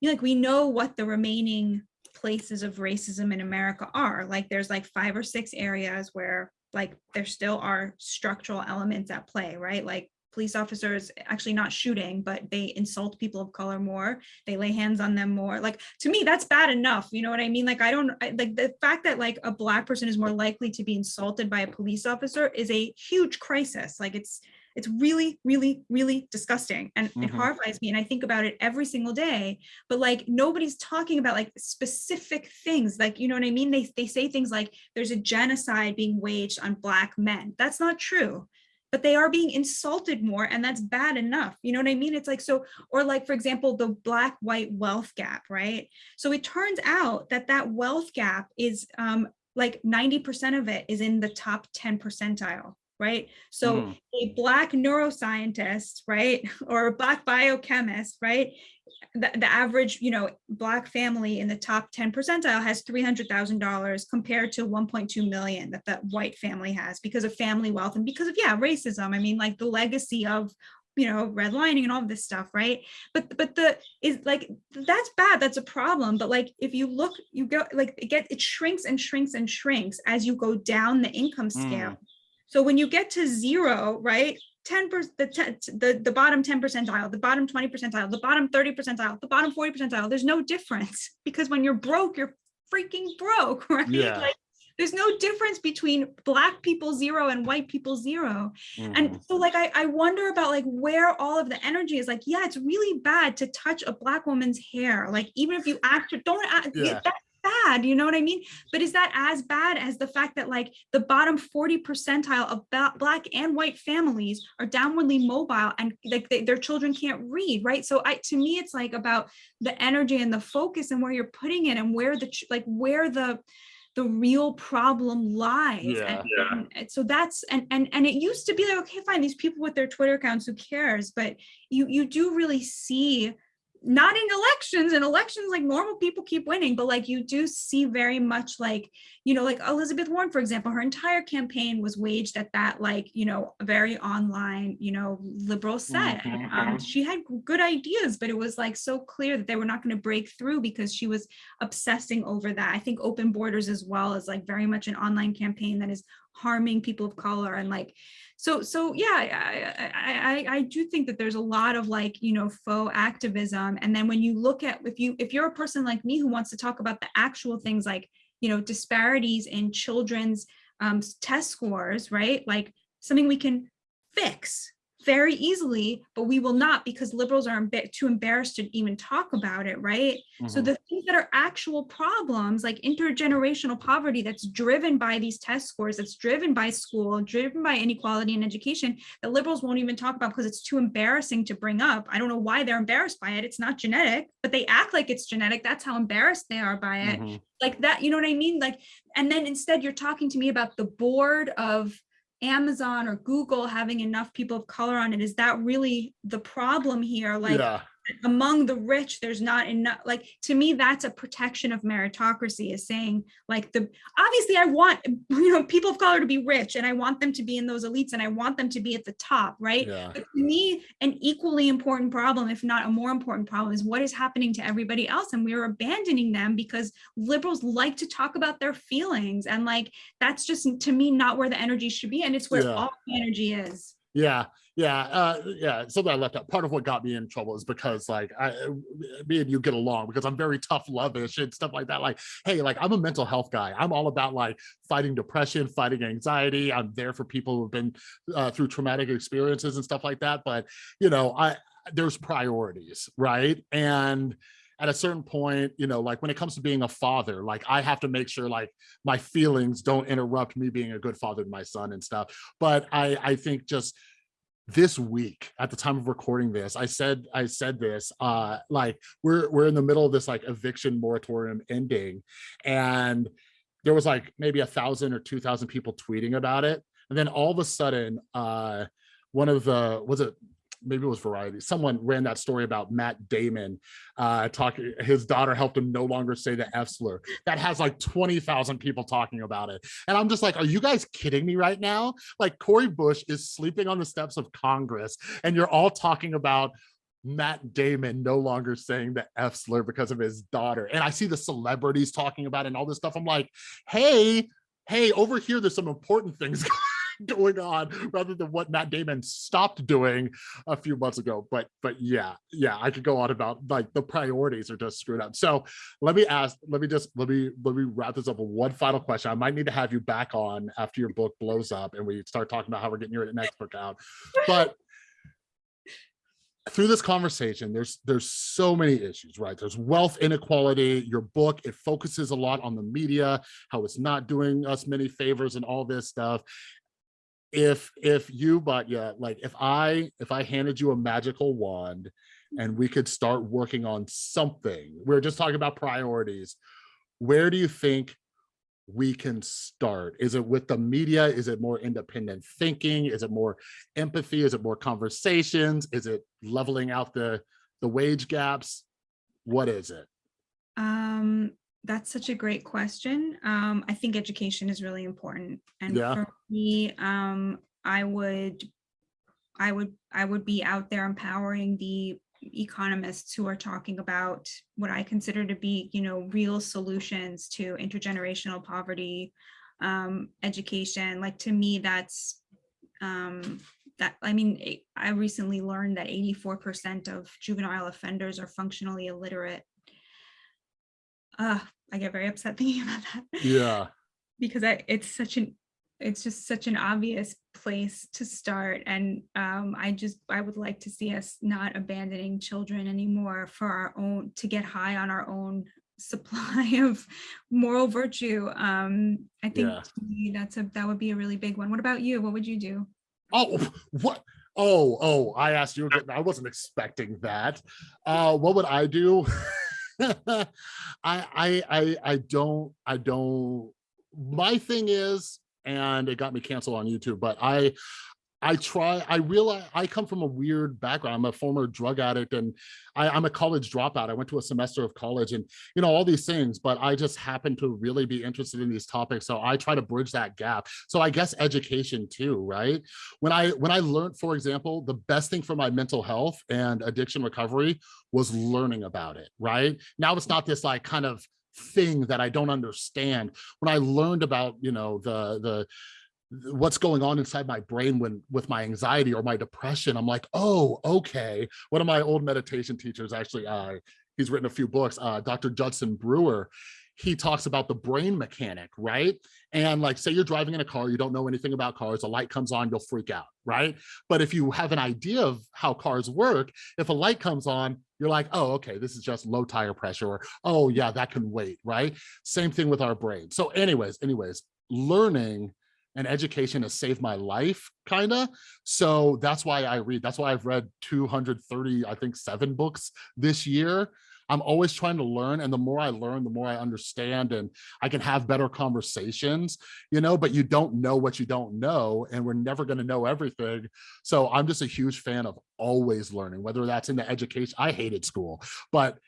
you know, like we know what the remaining places of racism in America are. Like there's like five or six areas where like there still are structural elements at play, right? Like police officers actually not shooting, but they insult people of color more. They lay hands on them more. Like to me, that's bad enough. You know what I mean? Like I don't I, like the fact that like a black person is more likely to be insulted by a police officer is a huge crisis. Like it's it's really, really, really disgusting. And it Mhm. horrifies me. And I think about it every single day. But like nobody's talking about like specific things. Like, you know what I mean? They, they say things like there's a genocide being waged on black men. That's not true. But they are being insulted more, and that's bad enough. You know what I mean? It's like so, or like, for example, the black white wealth gap, right? So it turns out that that wealth gap is um, like 90% of it is in the top 10 percentile right? So Mm. a black neuroscientist, right, or a black biochemist, right? The, the average, you know, black family in the top 10 percentile has $300,000 compared to 1.2 million that that white family has because of family wealth and because of, yeah, racism. I mean, like the legacy of you know redlining and all of this stuff right but but the is like that's bad that's a problem but like if you look you go like it gets it shrinks and shrinks and shrinks as you go down the income scale so when you get to zero, right? 10 percent the, the the bottom 10 percentile, the bottom 20 percentile, the bottom 30 percentile, the bottom 40 percentile, there's no difference because when you're broke, you're freaking broke, right? Yeah. Like there's no difference between black people zero and white people zero. Mhm. And so like I, I wonder about like where all of the energy is like, yeah, it's really bad to touch a black woman's hair. Like even if you act don't act Yeah. that's bad, you know what I mean? But is that as bad as the fact that like the bottom 40 percentile of black and white families are downwardly mobile and like they, their children can't read, right? So I to me it's like about the energy and the focus and where you're putting it and where the like where the the real problem lies. Yeah. And, and- and so that's and and and it used to be like okay fine these people with their Twitter accounts who cares but you you do really see not in elections and elections like normal people keep winning but like you do see very much like you know like Elizabeth Warren for example her entire campaign was waged at that like you know very online you know liberal set Mhm. um, she had good ideas but it was like so clear that they were not going to break through because she was obsessing over that I think open borders as well is like very much an online campaign that is harming people of color and like so so yeah I, I i do think that there's a lot of like you know faux activism. And then when you look at if you if you're a person like me who wants to talk about the actual things like you know disparities in children's um, test scores right? Like something we can fix very easily but we will not because liberals are too embarrassed to even talk about it right so Mhm. the things that are actual problems like intergenerational poverty that's driven by these test scores, that's driven by school, driven by inequality in education, that liberals won't even talk about because it's too embarrassing to bring up. I don't know why they're embarrassed by it. It's not genetic, but they act like it's genetic. That's how embarrassed they are by it Mhm. like that you know what i mean like and then instead you're talking to me about the board of amazon or google having enough people of color on it? Is that really the problem here? Like yeah among the rich there's not enough like to me that's a protection of meritocracy is saying like the obviously i want you know people of color to be rich and i want them to be in those elites and i want them to be at the top right yeah but to me, an equally important problem, if not a more important problem, is what is happening to everybody else. And we are abandoning them because liberals like to talk about their feelings. And like, that's just to me, not where the energy should be. And it's where Yeah. all the energy is. Yeah, yeah, uh, yeah. Something I left out. Part of what got me in trouble is because like I, me and you get along because I'm very tough lovish and stuff like that. Like, hey, like I'm a mental health guy. I'm all about like fighting depression, fighting anxiety. I'm there for people who've been uh, through traumatic experiences and stuff like that. But you know, I there's priorities, right? And at a certain point, you know, like when it comes to being a father, like I have to make sure like my feelings don't interrupt me being a good father to my son and stuff. But I I think just this week at the time of recording this i said i said this uh like we're we're in the middle of this like eviction moratorium ending. And there was like maybe a thousand or two thousand people tweeting about it. And then all of a sudden uh one of the was it maybe it was variety someone ran that story about matt damon uh talking his daughter helped him no longer say the f slur that has like 20,000 people talking about it and i'm just like are you guys kidding me right now like Cory Bush is sleeping on the steps of Congress, and you're all talking about Matt Damon no longer saying the F slur because of his daughter. And I see the celebrities talking about it and all this stuff. I'm like, hey, hey, over here, there's some important things going on rather than what Matt Damon stopped doing a few months ago. But but yeah, yeah, I could go on about like the priorities are just screwed up. So let me ask, let me just let me let me wrap this up with one final question. I might need to have you back on after your book blows up and we start talking about how we're getting your next book out. But through this conversation, there's there's so many issues, right? There's wealth inequality. Your book it focuses a lot on the media, how it's not doing us many favors, and all this stuff. If if you, but yeah, like if I if I handed you a magical wand and we could start working on something, we we're just talking about priorities. Where do you think we can start? Is it with the media? Is it more independent thinking? Is it more empathy? Is it more conversations? Is it leveling out the the wage gaps? What is it? Um, that's such a great question. Um, I think education is really important. And Yeah. for me, um, I would, I would, I would be out there empowering the economists who are talking about what I consider to be, you know, real solutions to intergenerational poverty, um, education. Like to me, that's um, that. I mean, I recently learned that 84% of juvenile offenders are functionally illiterate uh, I get very upset thinking about that. Yeah. because I, it's such an, it's just such an obvious place to start. And um, I just, I would like to see us not abandoning children anymore for our own, to get high on our own supply of moral virtue. Um, I think Yeah. that's a, that would be a really big one. What about you? What would you do? Oh, what? Oh, oh, I asked you. I wasn't expecting that. Uh, what would I do? I, I, I, I don't, I don't, my thing is, and it got me canceled on YouTube, but I, I try, I realize I come from a weird background. I'm a former drug addict and I, I'm a college dropout. I went to a semester of college and, you know, all these things, but I just happen to really be interested in these topics. So I try to bridge that gap. So I guess education too, right? When I, when I learned, for example, the best thing for my mental health and addiction recovery was learning about it, right? Now it's not this like kind of thing that I don't understand. When I learned about, you know, the, the, th- what's going on inside my brain when with my anxiety or my depression i'm like oh okay. One of my old meditation teachers actually uh he's written a few books uh dr judson brewer he talks about the brain mechanic right? And like say you're driving in a car you don't know anything about cars a light comes on you'll freak out right? But if you have an idea of how cars work if a light comes on you're like oh okay this is just low tire pressure or oh yeah that can wait right? Same thing with our brain. So anyways anyways learning and education has saved my life kind of so that's why i read that's why i've read 230 i think seven books this year. I'm always trying to learn and the more i learn the more i understand and i can have better conversations you know but you don't know what you don't know and we're never going to know everything. So i'm just a huge fan of always learning whether that's in the education i hated school but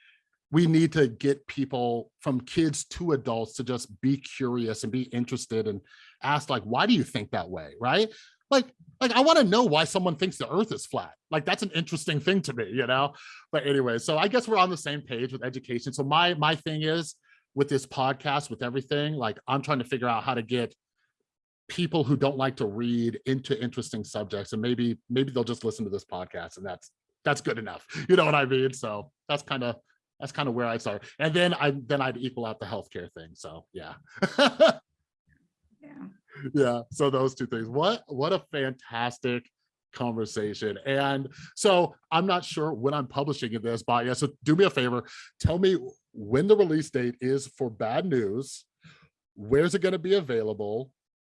we need to get people from kids to adults to just be curious and be interested and ask like why do you think that way? Right? Like like i want to know why someone thinks the earth is flat. Like that's an interesting thing to me you know? But anyway so i guess we're on the same page with education. So my my thing is with this podcast with everything like i'm trying to figure out how to get people who don't like to read into interesting subjects and maybe maybe they'll just listen to this podcast and that's that's good enough. You know what i mean? So that's kind of that's kind of where i start and then i then i'd equal out the healthcare thing so yeah. Yeah. yeah so those two things. What what a fantastic conversation. And so i'm not sure when i'm publishing this but yeah so do me a favor. Tell me when the release date is for bad news where's it going to be available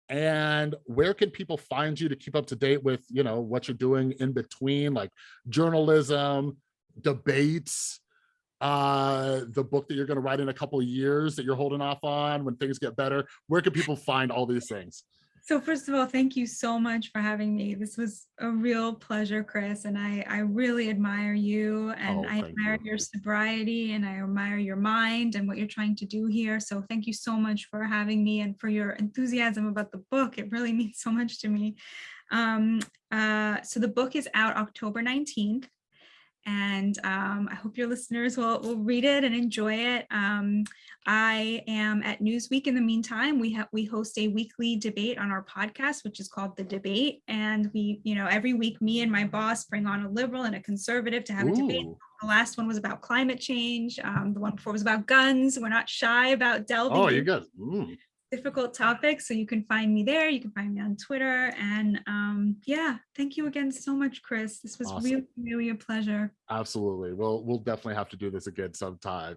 and where can people find you to keep up to date with you know what you're doing in between like journalism debates uh the book that you're going to write in a couple of years that you're holding off on when things get better where can people find all these things So first of all, thank you so much for having me. This was a real pleasure, Chris, and I, I really admire you and Oh, I admire you. your sobriety and I admire your mind and what you're trying to do here. So thank you so much for having me and for your enthusiasm about the book. It really means so much to me. Um, uh, so the book is out October 19th. And um, I hope your listeners will, will read it and enjoy it. Um, I am at Newsweek in the meantime. We have we host a weekly debate on our podcast, which is called The Debate. And we, you know, every week me and my boss bring on a liberal and a conservative to have a debate. The last one was about climate change. Um, the one before was about guns. We're not shy about delving oh you guys. Difficult topic. So you can find me there. You can find me on Twitter. And um, yeah, thank you again so much, Chris. This was Awesome. really, really a pleasure. absolutely we'll we'll definitely have to do this again sometime